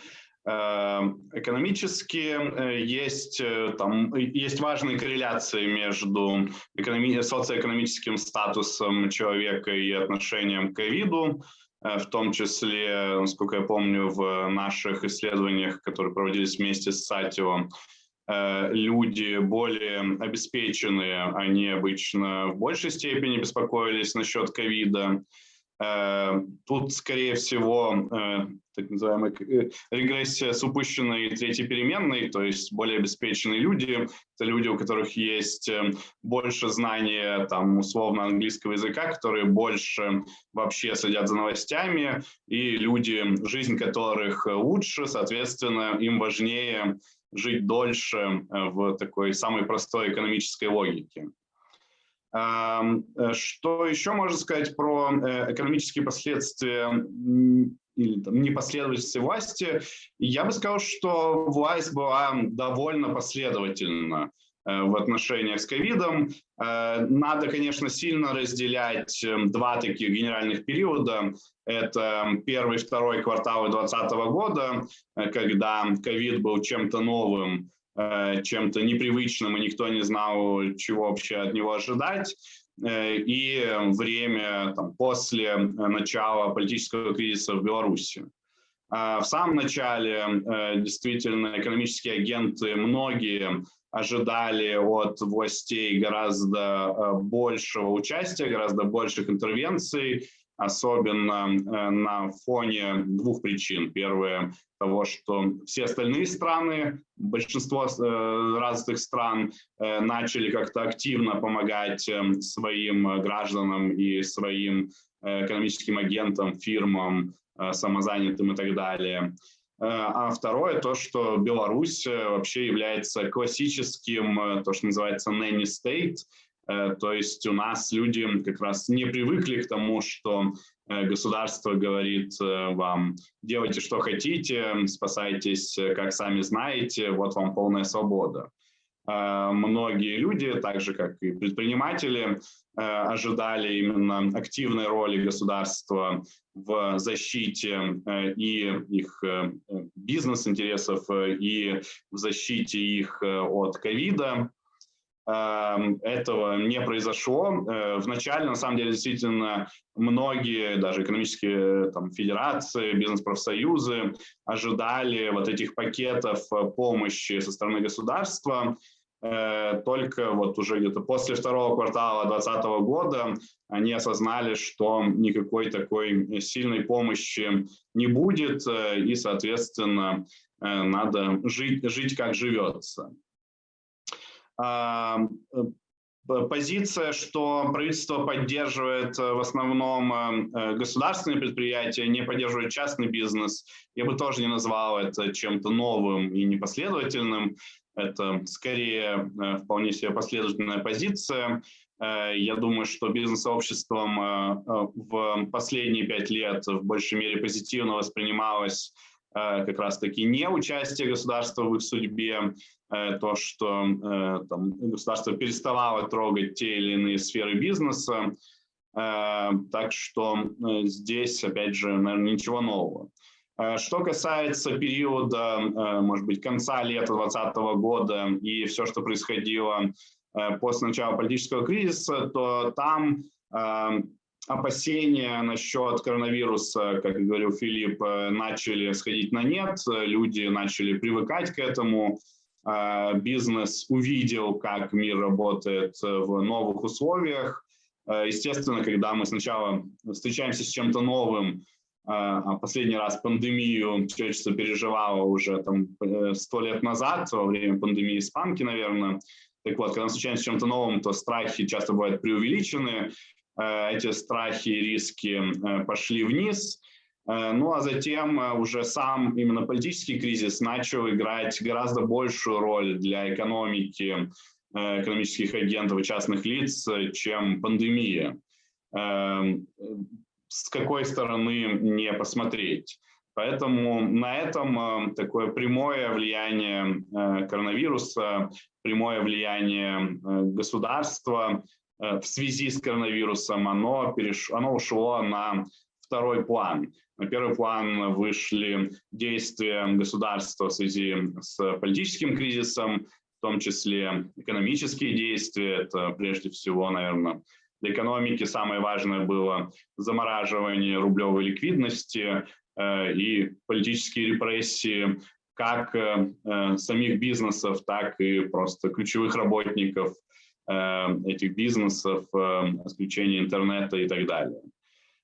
Speaker 3: Эм, экономически э, есть, э, там, есть важные корреляции между экономи- социоэкономическим статусом человека и отношением к ковиду, э, в том числе, насколько я помню, в наших исследованиях, которые проводились вместе с Сатио, люди более обеспеченные, они обычно в большей степени беспокоились насчет ковида. Э, тут, скорее всего, э, так называемая э, регрессия с упущенной третьей переменной, то есть более обеспеченные люди, это люди, у которых есть больше знания, там, условно, английского языка, которые больше вообще следят за новостями, и люди, жизнь которых лучше, соответственно, им важнее жить дольше в такой самой простой экономической логике. Что еще можно сказать про экономические последствия или там, непоследовательности власти? Я бы сказал, что власть была довольно последовательна в отношениях с ковидом. Надо, конечно, сильно разделять два таких генеральных периода. Это первый и второй кварталы 2020 года, когда ковид был чем-то новым, Э, чем-то непривычным, и никто не знал, чего вообще от него ожидать. Э, и время там, после начала политического кризиса в Беларуси. А в самом начале э, действительно экономические агенты, многие ожидали от властей гораздо большего участия, гораздо больших интервенций, особенно на фоне двух причин. Первое того, что все остальные страны, большинство э, развитых стран э, начали как-то активно помогать э, своим гражданам и своим э, экономическим агентам, фирмам, э, самозанятым и так далее. Э, а второе, то, что Беларусь э, вообще является классическим, то, что называется nanny state, то есть у нас люди как раз не привыкли к тому, что Э, государство говорит э, вам, делайте, что хотите, спасайтесь, э, как сами знаете, вот вам полная свобода. Многие люди, так же как и предприниматели, ожидали именно активной роли государства в защите и их бизнес-интересов, и в защите их от ковида. Эм, этого не произошло. Э, вначале, на самом деле, действительно, многие, даже экономические там, федерации, бизнес-профсоюзы ожидали вот этих пакетов э, помощи со стороны государства. Э, только вот уже где-то после второго квартала 2020 года они осознали, что никакой такой сильной помощи не будет, и, соответственно, надо жить, жить как живется. А, позиция, что правительство поддерживает э, в основном э, государственные предприятия, не поддерживает частный бизнес, я бы тоже не назвал это чем-то новым и непоследовательным. Это скорее э, вполне себе последовательная позиция. Я думаю, что бизнес-сообществом в последние пять лет в большей мере позитивно воспринималось как раз-таки не участие государства в их судьбе, Э, то, что э, там, государство переставало трогать те или иные сферы бизнеса. Э, так что здесь, опять же, наверное, ничего нового. Что касается периода, может быть, конца лета 2020 года и все, что происходило после начала политического кризиса, то там опасения насчет коронавируса, как говорил Филипп, начали сходить на нет, люди начали привыкать к этому, бизнес увидел, как мир работает э, в новых условиях. Э, естественно, когда мы сначала встречаемся с чем-то новым, а, последний раз пандемию человечество переживало уже там э, сто лет назад, во время пандемии испанки, наверное. Так вот, когда мы встречаемся с чем-то новым, то страхи часто бывают преувеличены, эти страхи и риски пошли вниз, Э, ну а затем э, уже сам именно политический кризис начал играть гораздо большую роль для экономики, э, экономических агентов и частных лиц, чем пандемия. Эм, с какой стороны не посмотреть. Поэтому на этом такое прямое влияние коронавируса, прямое влияние государства в связи с коронавирусом, оно, переш... оно ушло на второй план. На первый план вышли действия государства в связи с политическим кризисом, в том числе экономические действия. Это прежде всего, наверное, для экономики самое важное было замораживание рублевой ликвидности э, и политические репрессии как э, самих бизнесов, так и просто ключевых работников э, этих бизнесов, э, отключение интернета и так далее.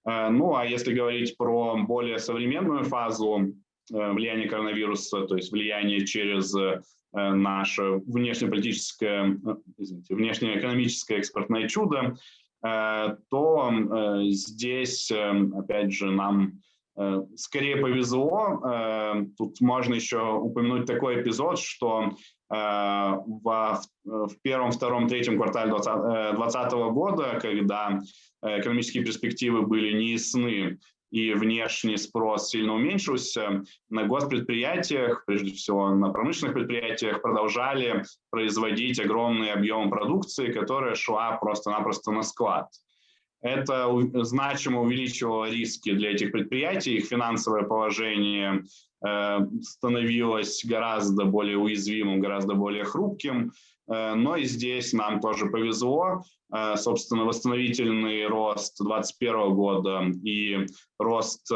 Speaker 3: Э, ну, а если говорить про более современную фазу э, влияния коронавируса, то есть влияние через э, наше внешнеполитическое, извините, внешнеэкономическое экспортное чудо, то здесь, опять же, нам скорее повезло. Тут можно еще упомянуть такой эпизод, что в, в первом, втором, третьем квартале 2020 года, когда экономические перспективы были неясны и внешний спрос сильно уменьшился, на госпредприятиях, прежде всего на промышленных предприятиях, продолжали производить огромные объемы продукции, которая шла просто-напросто на склад. Это значимо увеличивало риски для этих предприятий, их финансовое положение э, становилось гораздо более уязвимым, гораздо более хрупким. Э, но и здесь нам тоже повезло. Э, собственно, восстановительный рост 2021 года и рост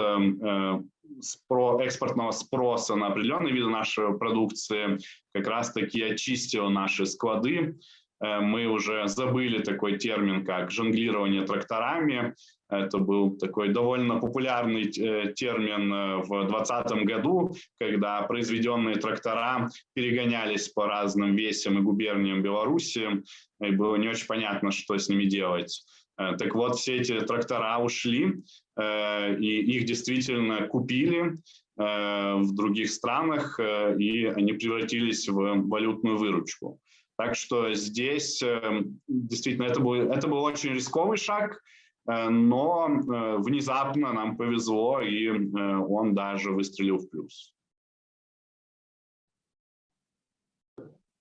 Speaker 3: экспортного спроса на определенные виды нашей продукции как раз-таки очистил наши склады мы уже забыли такой термин, как жонглирование тракторами. Это был такой довольно популярный э, термин э, в 2020 году, когда произведенные трактора перегонялись по разным весям и губерниям Беларуси, и было не очень понятно, что с ними делать. Так вот, все эти трактора ушли, и их действительно купили в других странах, и они превратились в валютную выручку. Так что здесь эм, действительно это был, это был очень рисковый шаг, э, но э, внезапно нам повезло, и э, он даже выстрелил в плюс.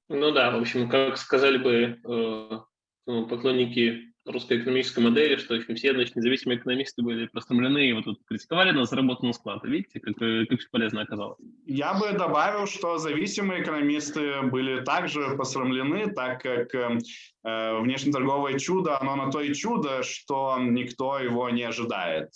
Speaker 5: Ну да, в общем, как сказали бы ну, поклонники русской экономической модели, что в общем, все значит, независимые экономисты были простомлены и вот тут критиковали на заработанный склад. Видите, как, э, как полезно оказалось.
Speaker 3: Я бы добавил, что зависимые экономисты были также посрамлены, так как э, э, внешнеторговое чудо, оно на то и чудо, что никто его не ожидает.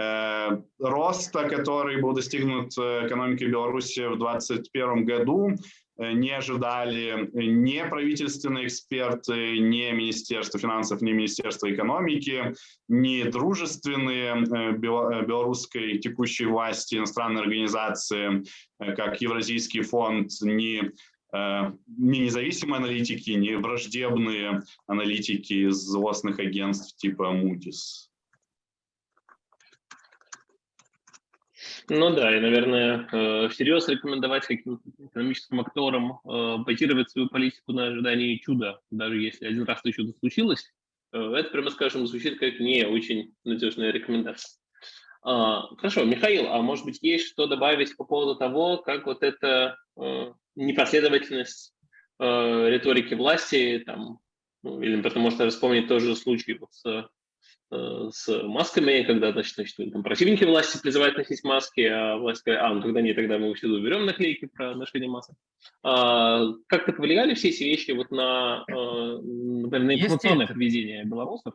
Speaker 3: Э, роста, который был достигнут экономикой Беларуси в 2021 году, не ожидали ни правительственные эксперты, ни Министерство финансов, ни Министерство экономики, ни дружественные э, э, белорусской текущей власти иностранные организации, как Евразийский фонд, ни не независимые аналитики, не враждебные аналитики из злостных агентств типа Moody's.
Speaker 5: Ну да, и, наверное, э, всерьез рекомендовать каким-то экономическим акторам э, базировать свою политику на ожидании чуда, даже если один раз это чудо случилось, э, это, прямо скажем, звучит как не очень надежная рекомендация. А, хорошо, Михаил, а может быть есть что добавить по поводу того, как вот эта непоследовательность риторики власти, там, ну, или, потому что вспомнить тоже случай вот с с масками, когда, значит, значит там, противники власти призывают носить маски, а власть говорит, а, ну тогда нет, тогда мы всюду уберем наклейки про ношение масок. А, как-то повлияли все эти вещи вот на, э, например, на информационное поведение белорусов?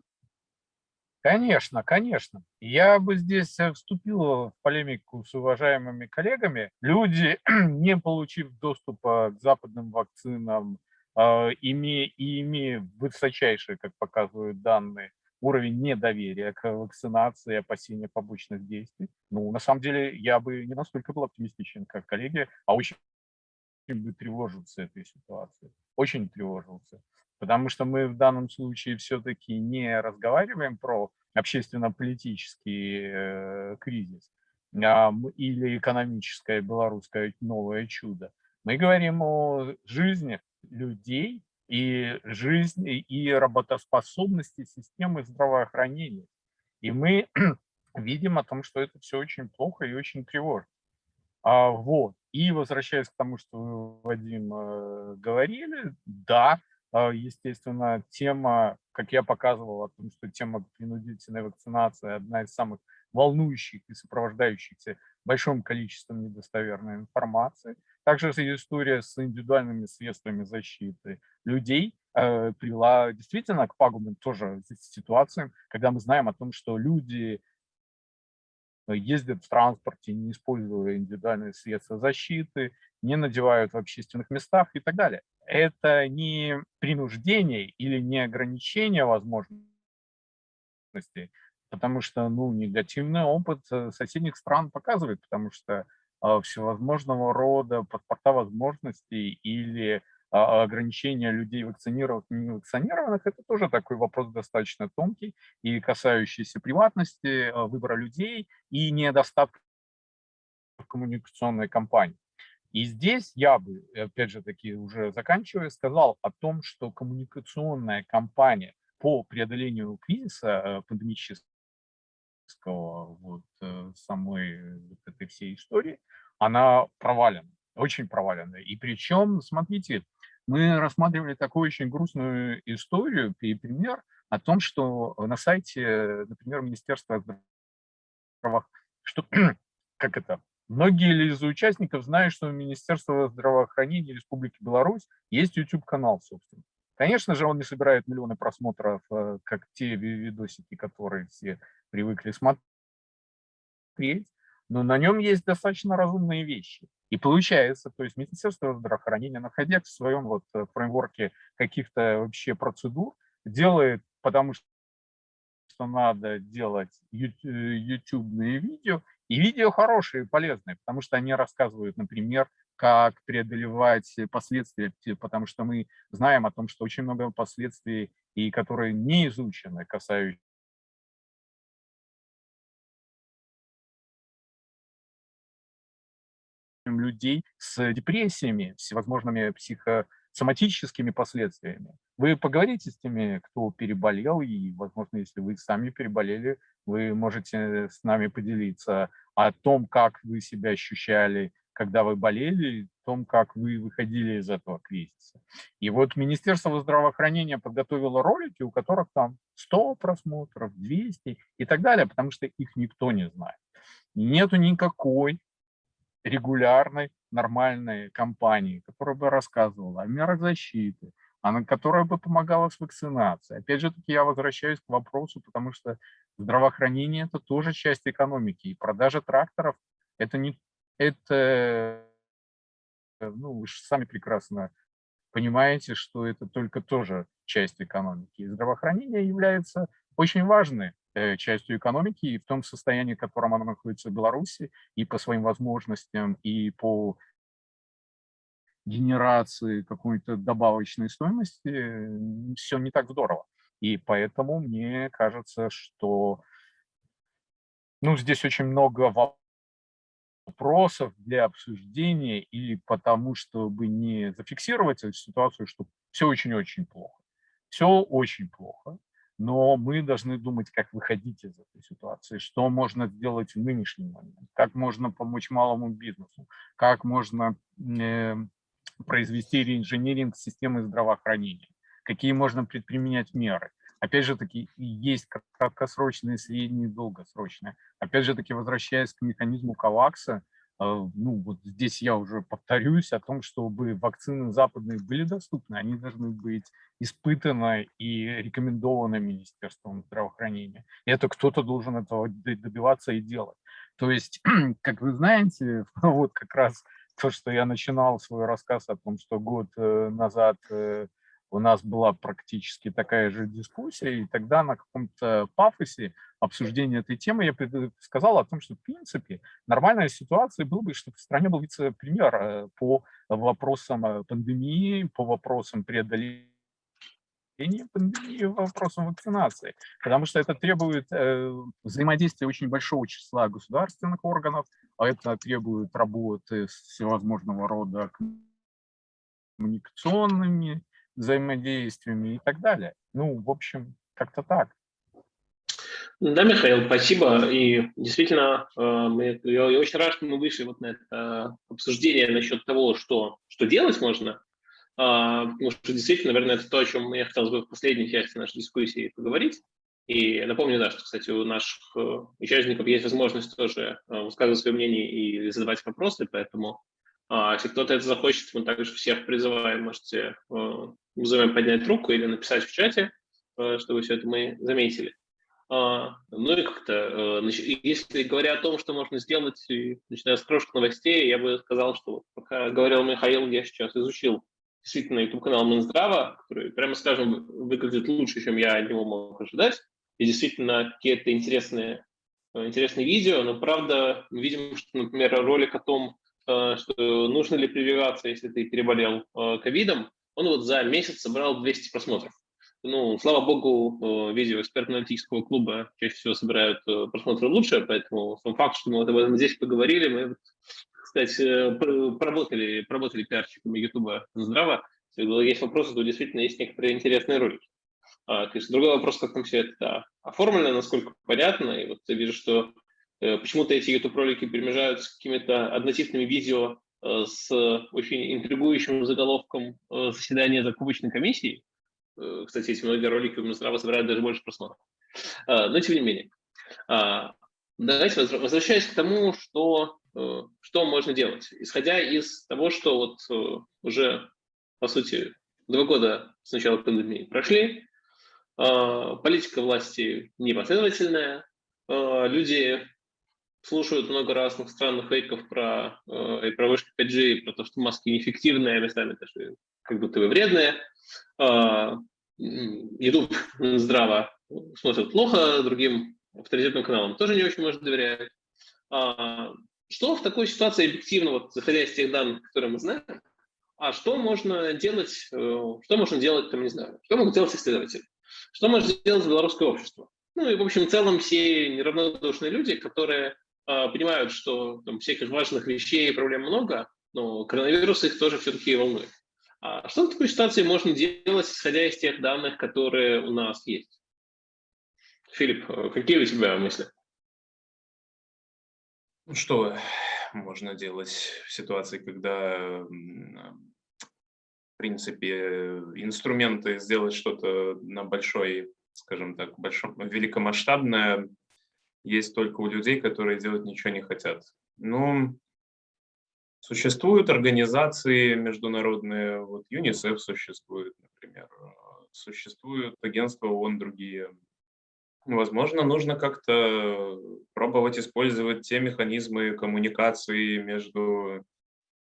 Speaker 4: Конечно, конечно. Я бы здесь э, вступил в полемику с уважаемыми коллегами. Люди, не получив доступа к западным вакцинам, имея, и имея высочайшие, как показывают данные, уровень недоверия к вакцинации, опасения побочных действий. Ну, на самом деле, я бы не настолько был оптимистичен, как коллеги, а очень бы тревожился этой ситуации. Очень тревожился. Потому что мы в данном случае все-таки не разговариваем про общественно-политический э, кризис а, или экономическое белорусское новое чудо. Мы говорим о жизни людей, и жизни, и работоспособности системы здравоохранения. И мы видим о том, что это все очень плохо и очень тревожно. А, вот. И возвращаясь к тому, что вы, Вадим, э, говорили, да, э, естественно, тема, как я показывал, о том, что тема принудительной вакцинации одна из самых волнующих и сопровождающихся большим количеством недостоверной информации. Также история с индивидуальными средствами защиты людей э, привела действительно к пагубным тоже ситуациям, когда мы знаем о том, что люди ездят в транспорте, не используя индивидуальные средства защиты, не надевают в общественных местах и так далее. Это не принуждение или не ограничение возможностей, потому что ну, негативный опыт э, соседних стран показывает, потому что всевозможного рода паспорта возможностей или а, ограничения людей вакцинированных и невакцинированных, это тоже такой вопрос достаточно тонкий и касающийся приватности, а, выбора людей и недостатка коммуникационной кампании. И здесь я бы, опять же таки, уже заканчивая, сказал о том, что коммуникационная кампания по преодолению кризиса э, пандемического, вот э, самой вот этой всей истории, она провалена, очень провалена. И причем, смотрите, мы рассматривали такую очень грустную историю и пример о том, что на сайте, например, Министерства здравоохранения, что, как это, многие из участников знают, что у Министерства здравоохранения Республики Беларусь есть YouTube-канал, собственно. Конечно же, он не собирает миллионы просмотров, э, как те видосики, которые все привыкли смотреть, но на нем есть достаточно разумные вещи. И получается, то есть Министерство здравоохранения, находясь в своем вот э, фреймворке каких-то вообще процедур, делает, потому что надо делать ютубные видео, и видео хорошие, полезные, потому что они рассказывают, например, как преодолевать последствия, потому что мы знаем о том, что очень много последствий, и которые не изучены, касающиеся людей с депрессиями, всевозможными психосоматическими последствиями. Вы поговорите с теми, кто переболел, и, возможно, если вы сами переболели, вы можете с нами поделиться о том, как вы себя ощущали, когда вы болели, о том, как вы выходили из этого кризиса. И вот Министерство здравоохранения подготовило ролики, у которых там 100 просмотров, 200 и так далее, потому что их никто не знает. Нету никакой регулярной, нормальной компании, которая бы рассказывала о мерах защиты, она, которая бы помогала с вакцинацией. Опять же таки я возвращаюсь к вопросу, потому что здравоохранение – это тоже часть экономики, и продажа тракторов – это не… Это, ну, вы же сами прекрасно понимаете, что это только тоже часть экономики. И здравоохранение является очень важной Э, частью экономики и в том состоянии, в котором она находится в Беларуси, и по своим возможностям, и по генерации какой-то добавочной стоимости, все не так здорово. И поэтому мне кажется, что ну, здесь очень много вопросов для обсуждения или потому, чтобы не зафиксировать эту ситуацию, что все очень-очень плохо. Все очень плохо но мы должны думать, как выходить из этой ситуации, что можно сделать в нынешний момент, как можно помочь малому бизнесу, как можно э, произвести реинжиниринг системы здравоохранения, какие можно предприменять меры. Опять же таки, есть краткосрочные, средние, долгосрочные. Опять же таки, возвращаясь к механизму КАВАКСа, ну, вот здесь я уже повторюсь о том, чтобы вакцины западные были доступны, они должны быть испытаны и рекомендованы Министерством здравоохранения. Это кто-то должен этого добиваться и делать. То есть, как вы знаете, вот как раз то, что я начинал свой рассказ о том, что год э, назад э, у нас была практически такая же дискуссия, и тогда на каком-то пафосе обсуждения этой темы я сказал о том, что в принципе нормальная ситуация была бы, чтобы в стране был вице-премьер э, по вопросам э, пандемии, по вопросам преодоления пандемии, вопросам вакцинации, потому что это требует э, взаимодействия очень большого числа государственных органов, а это требует работы с всевозможного рода коммуникационными взаимодействиями и так далее. Ну, в общем, как-то так.
Speaker 5: Да, Михаил, спасибо. И действительно, э, мы, я, очень рад, что мы вышли вот на это обсуждение насчет того, что, что делать можно. А, потому что действительно, наверное, это то, о чем я хотел бы в последней части нашей дискуссии поговорить. И напомню, да, что, кстати, у наших э, участников есть возможность тоже э, высказывать свое мнение и задавать вопросы, поэтому а, если кто-то это захочет, мы также всех призываем, можете вызываем поднять руку или написать в чате, э, чтобы все это мы заметили. А, ну и как-то, э, если говоря о том, что можно сделать, начиная с крошек новостей, я бы сказал, что пока говорил Михаил, я сейчас изучил действительно YouTube-канал Минздрава, который, прямо скажем, выглядит лучше, чем я от него мог ожидать. И действительно какие-то интересные, э, интересные видео, но правда мы видим, что, например, ролик о том, что нужно ли прививаться, если ты переболел ковидом, он вот за месяц собрал 200 просмотров. Ну, слава богу, э, видео экспертно-аналитического клуба чаще всего собирают э, просмотры лучше, поэтому сам факт, что мы вот об этом здесь поговорили, мы кстати, поработали, поработали пиарщиками Ютуба здраво. Если есть вопросы, то действительно есть некоторые интересные ролики. А, есть другой вопрос, как там все это оформлено, насколько понятно. И вот я вижу, что э, почему-то эти YouTube-ролики перемежаются с какими-то однотипными видео э, с очень интригующим заголовком э, заседания закупочной комиссии. Э, кстати, эти многие ролики у Минздрава собирают даже больше просмотров. Но тем не менее. А, давайте возвращаясь к тому, что, э, что можно делать. Исходя из того, что вот э, уже, по сути, два года с начала пандемии прошли, политика власти непоследовательная, люди слушают много разных странных фейков про, и про вышки 5G, и про то, что маски неэффективные, а местами даже как будто бы вредные. YouTube здраво смотрят плохо, другим авторитетным каналам тоже не очень можно доверять. А, что в такой ситуации объективно, вот заходя из тех данных, которые мы знаем, а что можно делать, э, что можно делать, там, не знаю, что могут делать исследователи, что может делать белорусское общество? Ну и, в общем, в целом все неравнодушные люди, которые понимают, что там всяких важных вещей и проблем много, но коронавирус их тоже все-таки волнует. А что в такой ситуации можно делать, исходя из тех данных, которые у нас есть? Филипп, э, какие у тебя мысли?
Speaker 2: Ну, что можно делать в ситуации, когда, в принципе, инструменты сделать что-то на большой, скажем так, большом, великомасштабное есть только у людей, которые делать ничего не хотят. Ну, Существуют организации международные, вот ЮНИСЕФ существует, например, существуют агентства ООН другие. Возможно, нужно как-то пробовать использовать те механизмы коммуникации между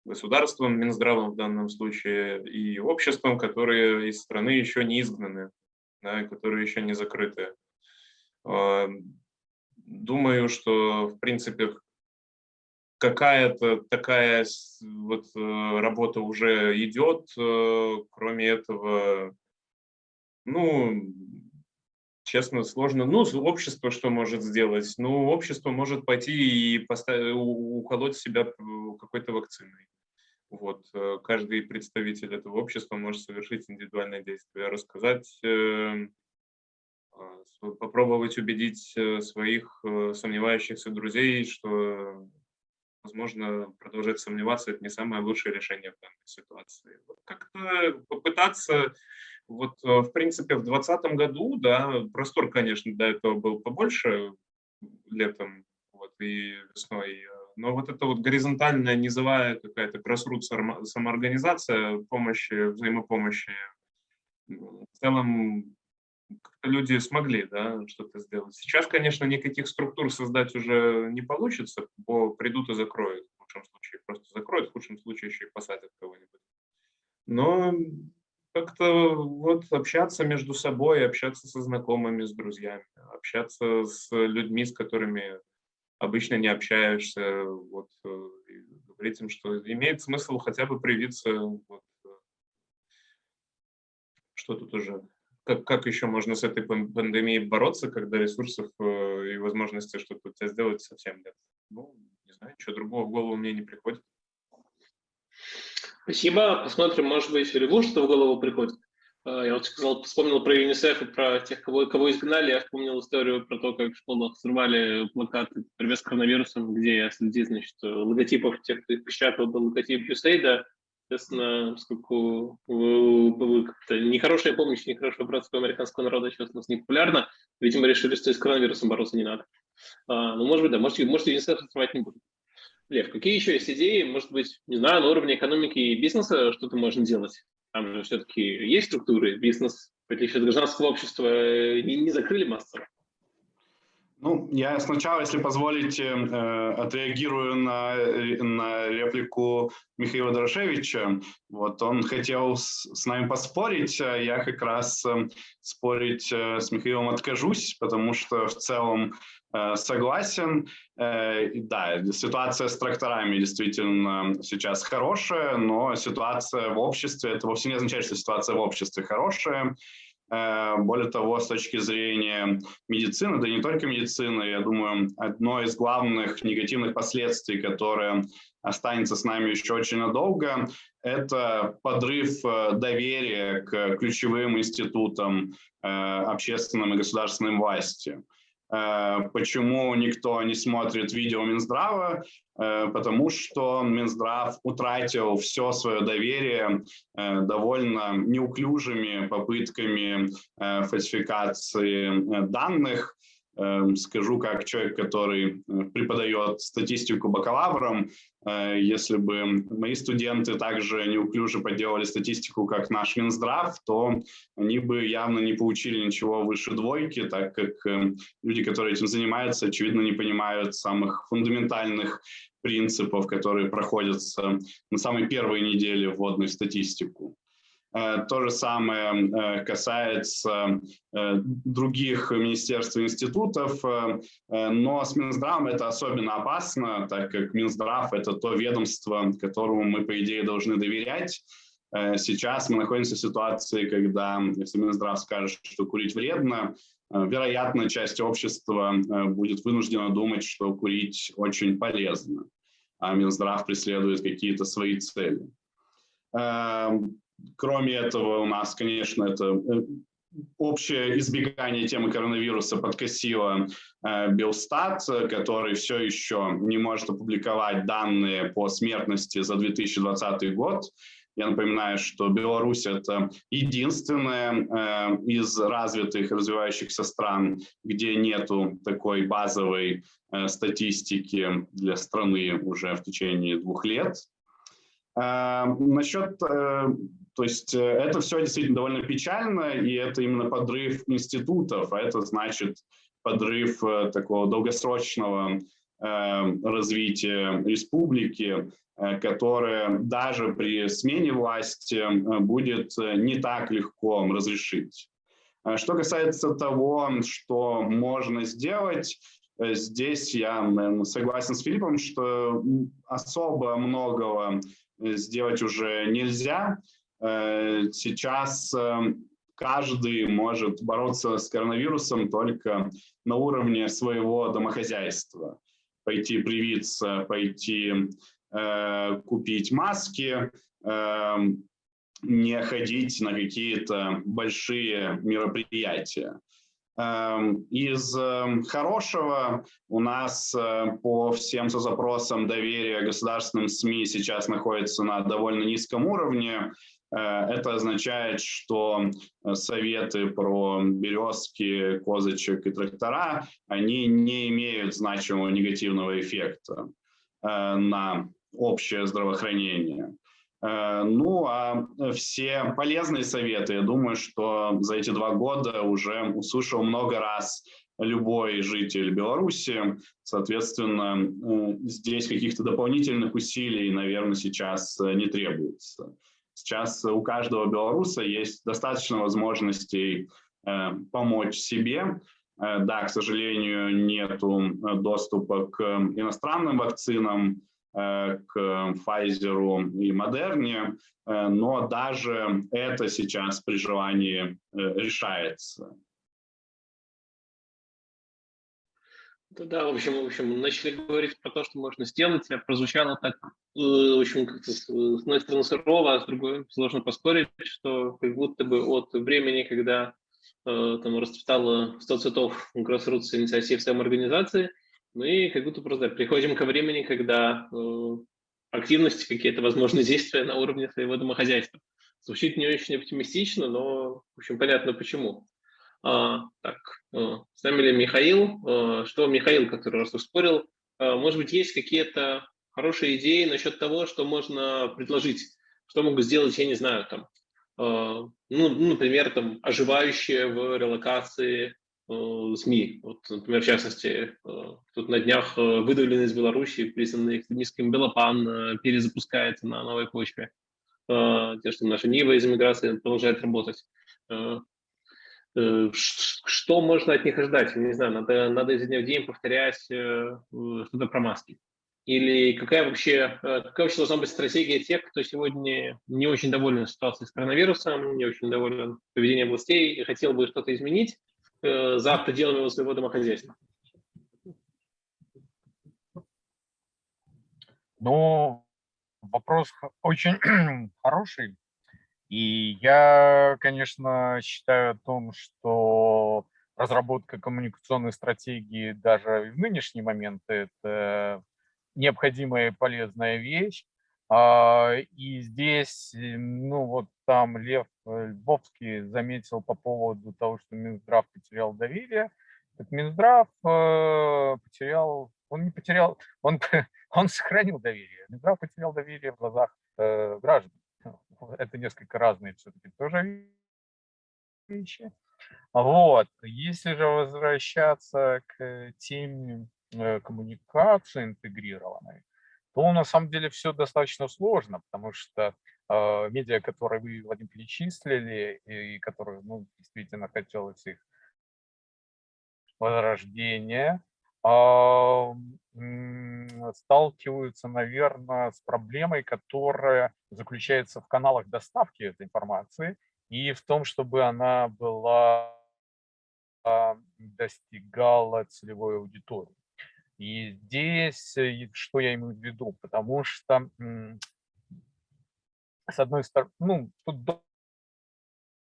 Speaker 2: государством, Минздравом в данном случае, и обществом, которые из страны еще не изгнаны, да, которые еще не закрыты. Думаю, что, в принципе, какая-то такая вот э, работа уже идет. Э, кроме этого, ну, честно, сложно. Ну, общество что может сделать? Ну, общество может пойти и поставить, уколоть себя э, какой-то вакциной. Вот, каждый представитель этого общества может совершить индивидуальное действие, рассказать, попробовать убедить своих сомневающихся друзей, что возможно, продолжать сомневаться, это не самое лучшее решение в данной ситуации. Как-то попытаться, вот, э, в принципе, в 2020 году, да, простор, конечно, до этого был побольше летом вот, и весной, но вот эта вот горизонтальная, низовая какая-то grassroots самоорганизация помощи, взаимопомощи, в целом люди смогли да, что-то сделать. Сейчас, конечно, никаких структур создать уже не получится, бо придут и закроют. В лучшем случае просто закроют, в худшем случае еще и посадят кого-нибудь. Но как-то вот общаться между собой, общаться со знакомыми, с друзьями, общаться с людьми, с которыми обычно не общаешься, вот, э, говорить им, что имеет смысл хотя бы привиться, вот, э, что тут уже как, как еще можно с этой пандемией бороться, когда ресурсов э, и возможности что-то у тебя сделать совсем нет? Ну, не знаю, ничего другого в голову мне не приходит.
Speaker 5: Спасибо. Посмотрим, может быть, Льву что в голову приходит. А, я вот сказал, вспомнил про ЮНИСЕФ и про тех, кого, кого изгнали. Я вспомнил историю про то, как в школах срывали плакаты «Привет с коронавирусом», где я следил, значит, логотипов тех, кто их печатал, был логотип USAID, Соответственно, поскольку нехорошая помощь, нехорошая братство американского народа сейчас у нас не популярна, видимо, решили, что с коронавирусом бороться не надо. А, ну, может быть, да, может, может ЮНИСЕФ снимать не будет. Лев, какие еще есть идеи, может быть, не знаю, на уровне экономики и бизнеса что-то можно делать? Там же все-таки есть структуры, бизнес, в отличие от гражданского общества, э, не, не закрыли массово.
Speaker 3: Ну, я сначала, если позволите, э, отреагирую на, на реплику Михаила Дорошевича. Вот он хотел с, с нами поспорить, а я как раз э, спорить э, с Михаилом откажусь, потому что в целом согласен. Да, ситуация с тракторами действительно сейчас хорошая, но ситуация в обществе, это вовсе не означает, что ситуация в обществе хорошая. Более того, с точки зрения медицины, да не только медицины, я думаю, одно из главных негативных последствий, которое останется с нами еще очень надолго, это подрыв доверия к ключевым институтам общественным и государственным власти. Э, почему никто не смотрит видео Минздрава? Э, потому что Минздрав утратил все свое доверие э, довольно неуклюжими попытками фальсификации данных, скажу как человек, который э, преподает статистику бакалаврам, э, если бы мои студенты также неуклюже подделали статистику, как наш Минздрав, то они бы явно не получили ничего выше двойки, так как э, люди, которые этим занимаются, очевидно, не понимают самых фундаментальных принципов, которые проходятся на самой первой неделе вводной статистику. Э, то же самое э, касается э, других министерств и институтов, но с Минздравом это особенно опасно, так как Минздрав – это то ведомство, которому мы, по идее, должны доверять. Сейчас мы находимся в ситуации, когда, если Минздрав скажет, что курить вредно, вероятно, часть общества будет вынуждена думать, что курить очень полезно, а Минздрав преследует какие-то свои цели. Кроме этого, у нас, конечно, это э, общее избегание темы коронавируса подкосило э, Белстат, который все еще не может опубликовать данные по смертности за 2020 год. Я напоминаю, что Беларусь – это единственная э, из развитых, развивающихся стран, где нету такой базовой статистики для страны уже в течение двух лет. Насчет то есть э, это все действительно довольно печально, и это именно подрыв институтов, а это значит подрыв э, такого долгосрочного э, развития республики, которое даже при смене власти будет не так легко разрешить. Что касается того, что можно сделать, здесь я наверное, согласен с Филиппом, что особо многого сделать уже нельзя. Э, сейчас эм, каждый может бороться с коронавирусом только на уровне своего домохозяйства. Пойти привиться, пойти э, купить маски, э, не ходить на какие-то большие мероприятия. Эм, из хорошего у нас э, по всем запросам доверия государственным СМИ сейчас находится на довольно низком уровне. Э, это означает, что э, советы про березки, козочек и трактора, они не имеют значимого негативного эффекта э, на общее здравоохранение. Ну, а все полезные советы, я думаю, что за эти два года уже услышал много раз любой житель Беларуси. Соответственно, здесь каких-то дополнительных усилий, наверное, сейчас не требуется. Сейчас у каждого белоруса есть достаточно возможностей э, помочь себе. Э, да, к сожалению, нет доступа к иностранным вакцинам, э, к Pfizer и Модерне, но даже это сейчас при желании решается.
Speaker 5: Да, в общем, в общем, начали говорить про то, что можно сделать, а прозвучало так, э, в общем, как-то с одной стороны сурово, а с другой сложно поспорить, что как будто бы от времени, когда э, там расцветало 100 цветов Grassroots инициатив самоорганизации, мы как будто просто приходим ко времени, когда э, активности, какие-то возможные действия на уровне своего домохозяйства. Звучит не очень оптимистично, но, в общем, понятно почему. А, так, а, с нами ли Михаил? А, что Михаил, который раз спорил, а, может быть, есть какие-то хорошие идеи насчет того, что можно предложить, что могут сделать, я не знаю, там, ну, например, там, оживающие в релокации СМИ. Вот, например, в частности, тут на днях выдавленный из Беларуси, признанный экстремистским Белопан, перезапускается на новой почве. Те, что наша Нива из иммиграции продолжает работать. Э, что можно от них ожидать? Не знаю, надо, надо изо дня в день повторять э, что-то про маски. Или какая вообще, э, какая вообще должна быть стратегия тех, кто сегодня не очень доволен ситуацией с коронавирусом, не очень доволен поведением властей и хотел бы что-то изменить за пределами своего домохозяйства?
Speaker 4: Ну, вопрос очень хороший. И я, конечно, считаю о том, что разработка коммуникационной стратегии даже в нынешний момент – это необходимая и полезная вещь. А, и здесь, э, ну вот там Лев э, Львовский заметил по поводу того, что Минздрав потерял доверие. Так Минздрав э, потерял, он не потерял, он, он сохранил доверие. Минздрав потерял доверие в глазах граждан. Это несколько разные все-таки тоже вещи. Вот. Если же возвращаться к теме Э, коммуникации интегрированной, то на самом деле все достаточно сложно, потому что э, медиа, которые вы, Владимир, перечислили, и которые, ну, действительно хотелось их возрождения, э, сталкиваются, наверное, с проблемой, которая заключается в каналах доставки этой информации и в том, чтобы она была достигала целевой аудитории. И здесь, э, что я имею в виду, потому что, с одной стороны, ну, тут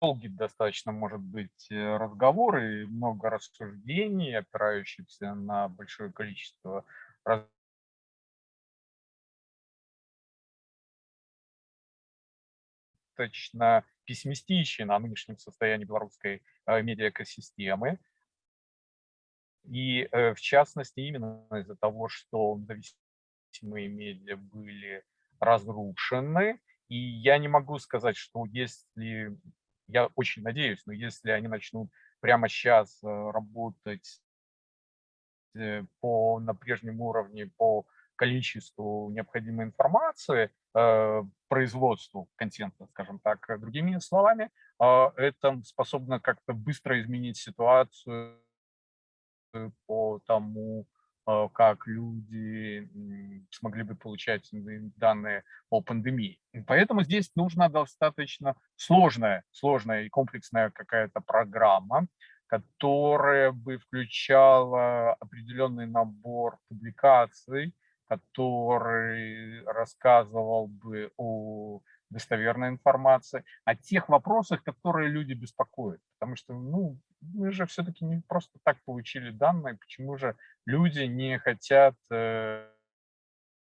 Speaker 4: долгий достаточно может быть э, разговор и много рассуждений, опирающихся на большое количество достаточно пессимистичен о нынешнем состоянии белорусской э, медиаэкосистемы. И э, в частности, именно из-за того, что независимые медиа были разрушены, и я не могу сказать, что если, я очень надеюсь, но если они начнут прямо сейчас э, работать э, по, на прежнем уровне по количеству необходимой информации, производству контента, скажем так, другими словами, это способно как-то быстро изменить ситуацию Э, по тому, э, как люди смогли бы получать данные о пандемии. Поэтому здесь нужна достаточно сложная, сложная и комплексная какая-то программа, которая бы включала определенный набор публикаций, который рассказывал бы о достоверной информации, о тех вопросах, которые люди беспокоят. Потому что ну, мы же все-таки не просто так получили данные, почему же люди не хотят э,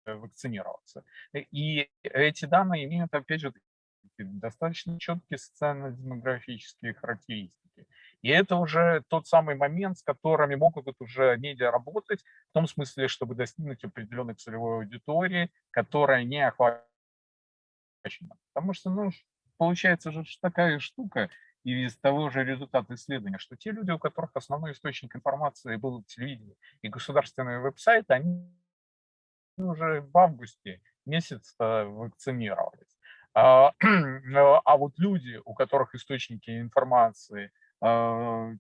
Speaker 4: вакцинироваться. И эти данные имеют, опять же, достаточно четкие социально-демографические характеристики. И это уже тот самый момент, с которыми могут уже медиа работать, в том смысле, чтобы достигнуть определенной целевой аудитории, которая не охвачена. Потому что, ну, получается же такая штука, и из того же результата исследования, что те люди, у которых основной источник информации был телевидение и государственные веб-сайты, они уже в августе месяц вакцинировались. А, а вот люди, у которых источники информации, а,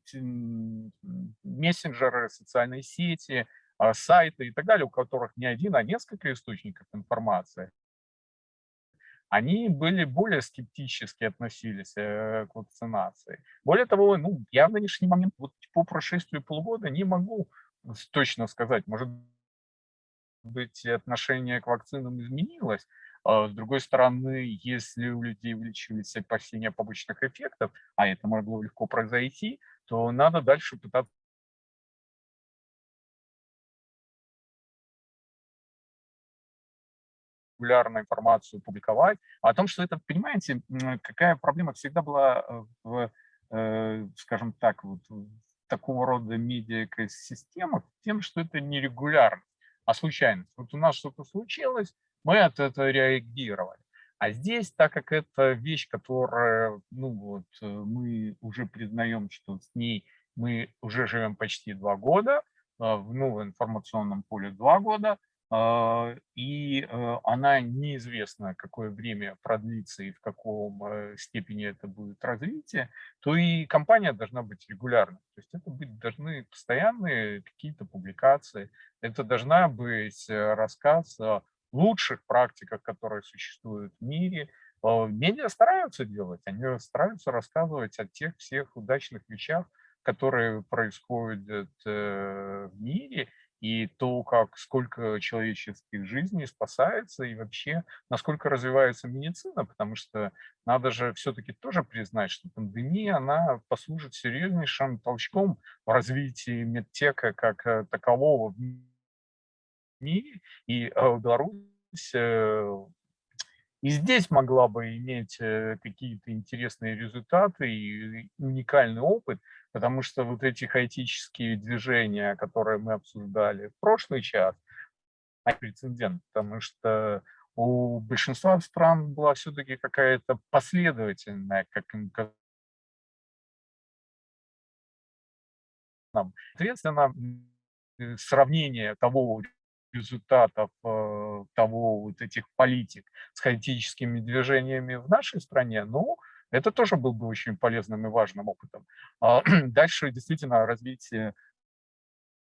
Speaker 4: мессенджеры, социальные сети, а, сайты и так далее, у которых не один, а несколько источников информации, они были более скептически относились э, к вакцинации. Более того, ну, я в нынешний момент, вот по прошествию полугода, не могу точно сказать, может быть, отношение к вакцинам изменилось. А с другой стороны, если у людей увеличились опасения побочных эффектов, а это могло легко произойти, то надо дальше пытаться регулярно информацию публиковать, о том, что это, понимаете, какая проблема всегда была э, в, э, скажем так, вот такого рода медиа-экосистемах, тем, что это не регулярно, а случайность. Вот у нас что-то случилось, мы от этого реагировали. А здесь, так как это вещь, которая, ну вот, э, мы уже признаем, что с ней мы уже живем почти два года, в информационном поле два года, а, и э, она неизвестна, какое время продлится и в каком э, степени это будет развитие, то и компания должна быть регулярной. То есть это быть, должны постоянные какие-то публикации, это должна быть э, рассказ о лучших практиках, которые существуют в мире. Медиа стараются делать, они стараются рассказывать о тех всех удачных вещах, которые происходят в мире, и то, как сколько человеческих жизней спасается, и вообще, насколько развивается медицина, потому что надо же все-таки тоже признать, что пандемия, она послужит серьезнейшим толчком в развитии медтека как э, такового в мире, и э, Беларусь э, и здесь могла бы иметь какие-то интересные результаты и уникальный опыт, потому что вот эти хаотические движения, которые мы обсуждали в прошлый час, они прецедент, потому что у большинства стран была все-таки какая-то последовательная, как им Соответственно, сравнение того результатов э, того вот этих политик с хаотическими движениями в нашей стране, ну, это тоже был бы очень полезным и важным опытом. А дальше действительно развитие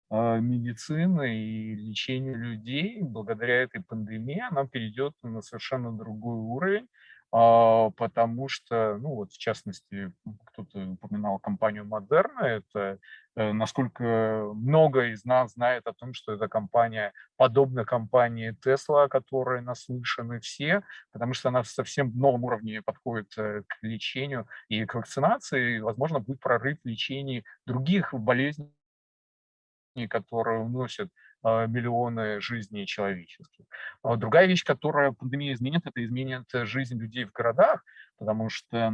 Speaker 4: а, медицины и лечения людей благодаря этой пандемии, она перейдет на совершенно другой уровень. А, потому что, ну вот в частности, кто-то упоминал компанию Модерна, это э, насколько много из нас знает о том, что эта компания подобна компании Tesla, о которой наслышаны все, потому что она совсем новом уровне подходит э, к лечению и к вакцинации, и, возможно, будет прорыв в лечении других болезней, которые уносят а, миллионы жизней человеческих. А другая вещь, которая пандемия изменит, это изменит жизнь людей в городах, потому что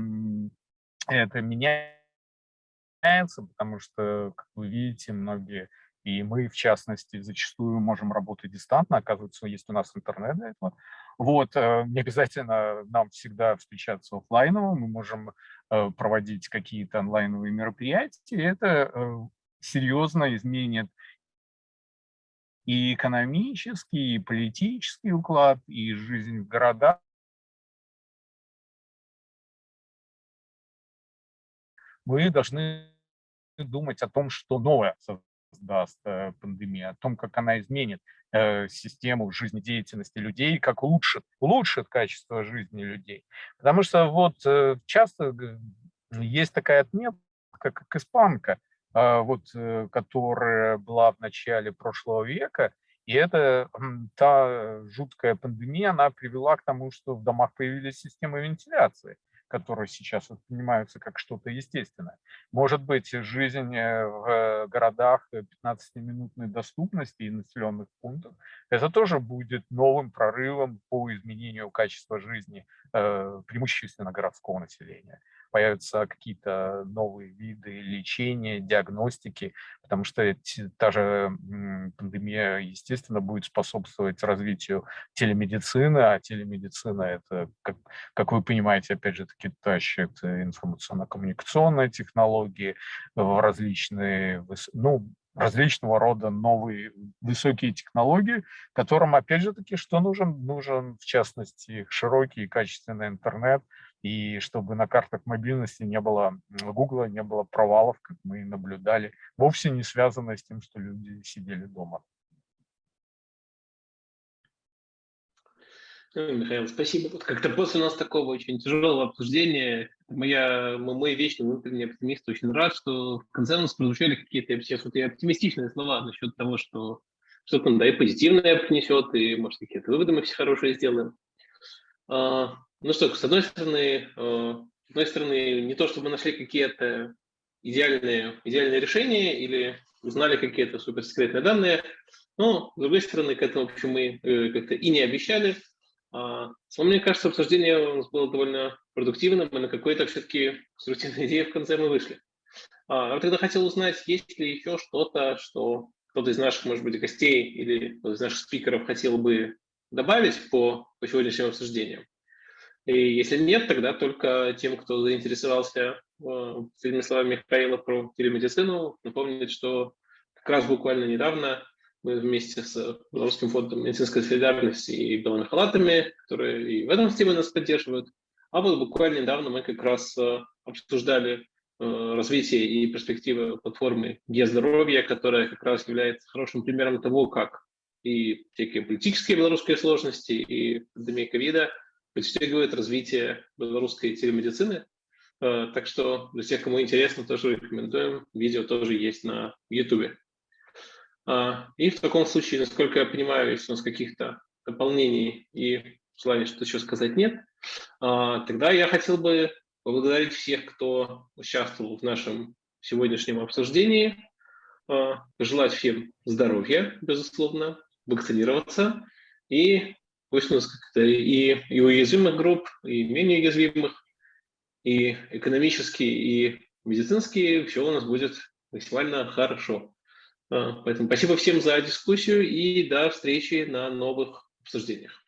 Speaker 4: это меняется, потому что, как вы видите, многие, и мы, в частности, зачастую можем работать дистантно, оказывается, есть у нас интернет для этого. Вот, э, не обязательно нам всегда встречаться офлайново, мы можем э, проводить какие-то онлайновые мероприятия, это э, серьезно изменит и экономический, и политический уклад, и жизнь в городах. Вы должны думать о том, что новое создаст э, пандемия, о том, как она изменит э, систему жизнедеятельности людей, как улучшит, улучшит качество жизни людей. Потому что вот э, часто есть такая отметка, как испанка – вот, э, которая была в начале прошлого века, и это та жуткая пандемия, она привела к тому, что в домах появились системы вентиляции, которые сейчас воспринимаются как что-то естественное. Может быть, жизнь э, в городах 15-минутной доступности и населенных пунктов, это тоже будет новым прорывом по изменению качества жизни э, преимущественно городского населения появятся какие-то новые виды лечения, диагностики, потому что та же пандемия, естественно, будет способствовать развитию телемедицины, а телемедицина – это, как, как вы понимаете, опять же таки, тащит информационно-коммуникационные технологии в различные, ну, различного рода новые высокие технологии, которым, опять же таки, что нужен? Нужен, в частности, широкий и качественный интернет, и чтобы на картах мобильности не было Гугла, не было провалов, как мы наблюдали, вовсе не связано с тем, что люди сидели дома.
Speaker 5: Михаил, спасибо. Вот как-то после нас такого очень тяжелого обсуждения, моя, мой вечный внутренний оптимист очень рад, что в конце у нас прозвучали какие-то сейчас вот и оптимистичные слова насчет того, что что-то да, и позитивное принесет, и, может, какие-то выводы мы все хорошие сделаем. А, ну что, с одной стороны, э, с одной стороны, не то чтобы нашли какие-то идеальные, идеальные решения или узнали какие-то суперсекретные данные, но, с другой стороны, к этому, в общем, мы э, как-то и не обещали. А, мне кажется, обсуждение у нас было довольно продуктивным, и на какой-то все-таки конструктивной идеи в конце мы вышли. А, я тогда хотел узнать, есть ли еще что-то, что кто-то из наших, может быть, гостей или кто-то из наших спикеров хотел бы добавить по, по сегодняшним обсуждениям. И если нет, тогда только тем, кто заинтересовался э, словами Михаила про телемедицину, напомнить, что как раз буквально недавно Мы вместе с Белорусским фондом медицинской солидарности и белыми халатами, которые и в этом теме нас поддерживают. А вот буквально недавно мы как раз обсуждали развитие и перспективы платформы Е-здоровье, которая как раз является хорошим примером того, как и всякие политические белорусские сложности, и пандемия ковида подстегивает развитие белорусской телемедицины. Э, так что для тех, кому интересно, тоже рекомендуем. Видео тоже есть на YouTube. А, и в таком случае, насколько я понимаю, если у нас каких-то дополнений и желания что-то еще сказать нет, а, тогда я хотел бы поблагодарить всех, кто участвовал в нашем сегодняшнем обсуждении, а, пожелать всем здоровья, безусловно, вакцинироваться, и нас как-то и, и уязвимых групп, и менее уязвимых, и экономически, и медицински все у нас будет максимально хорошо. А, поэтому спасибо всем за дискуссию и до встречи на новых обсуждениях.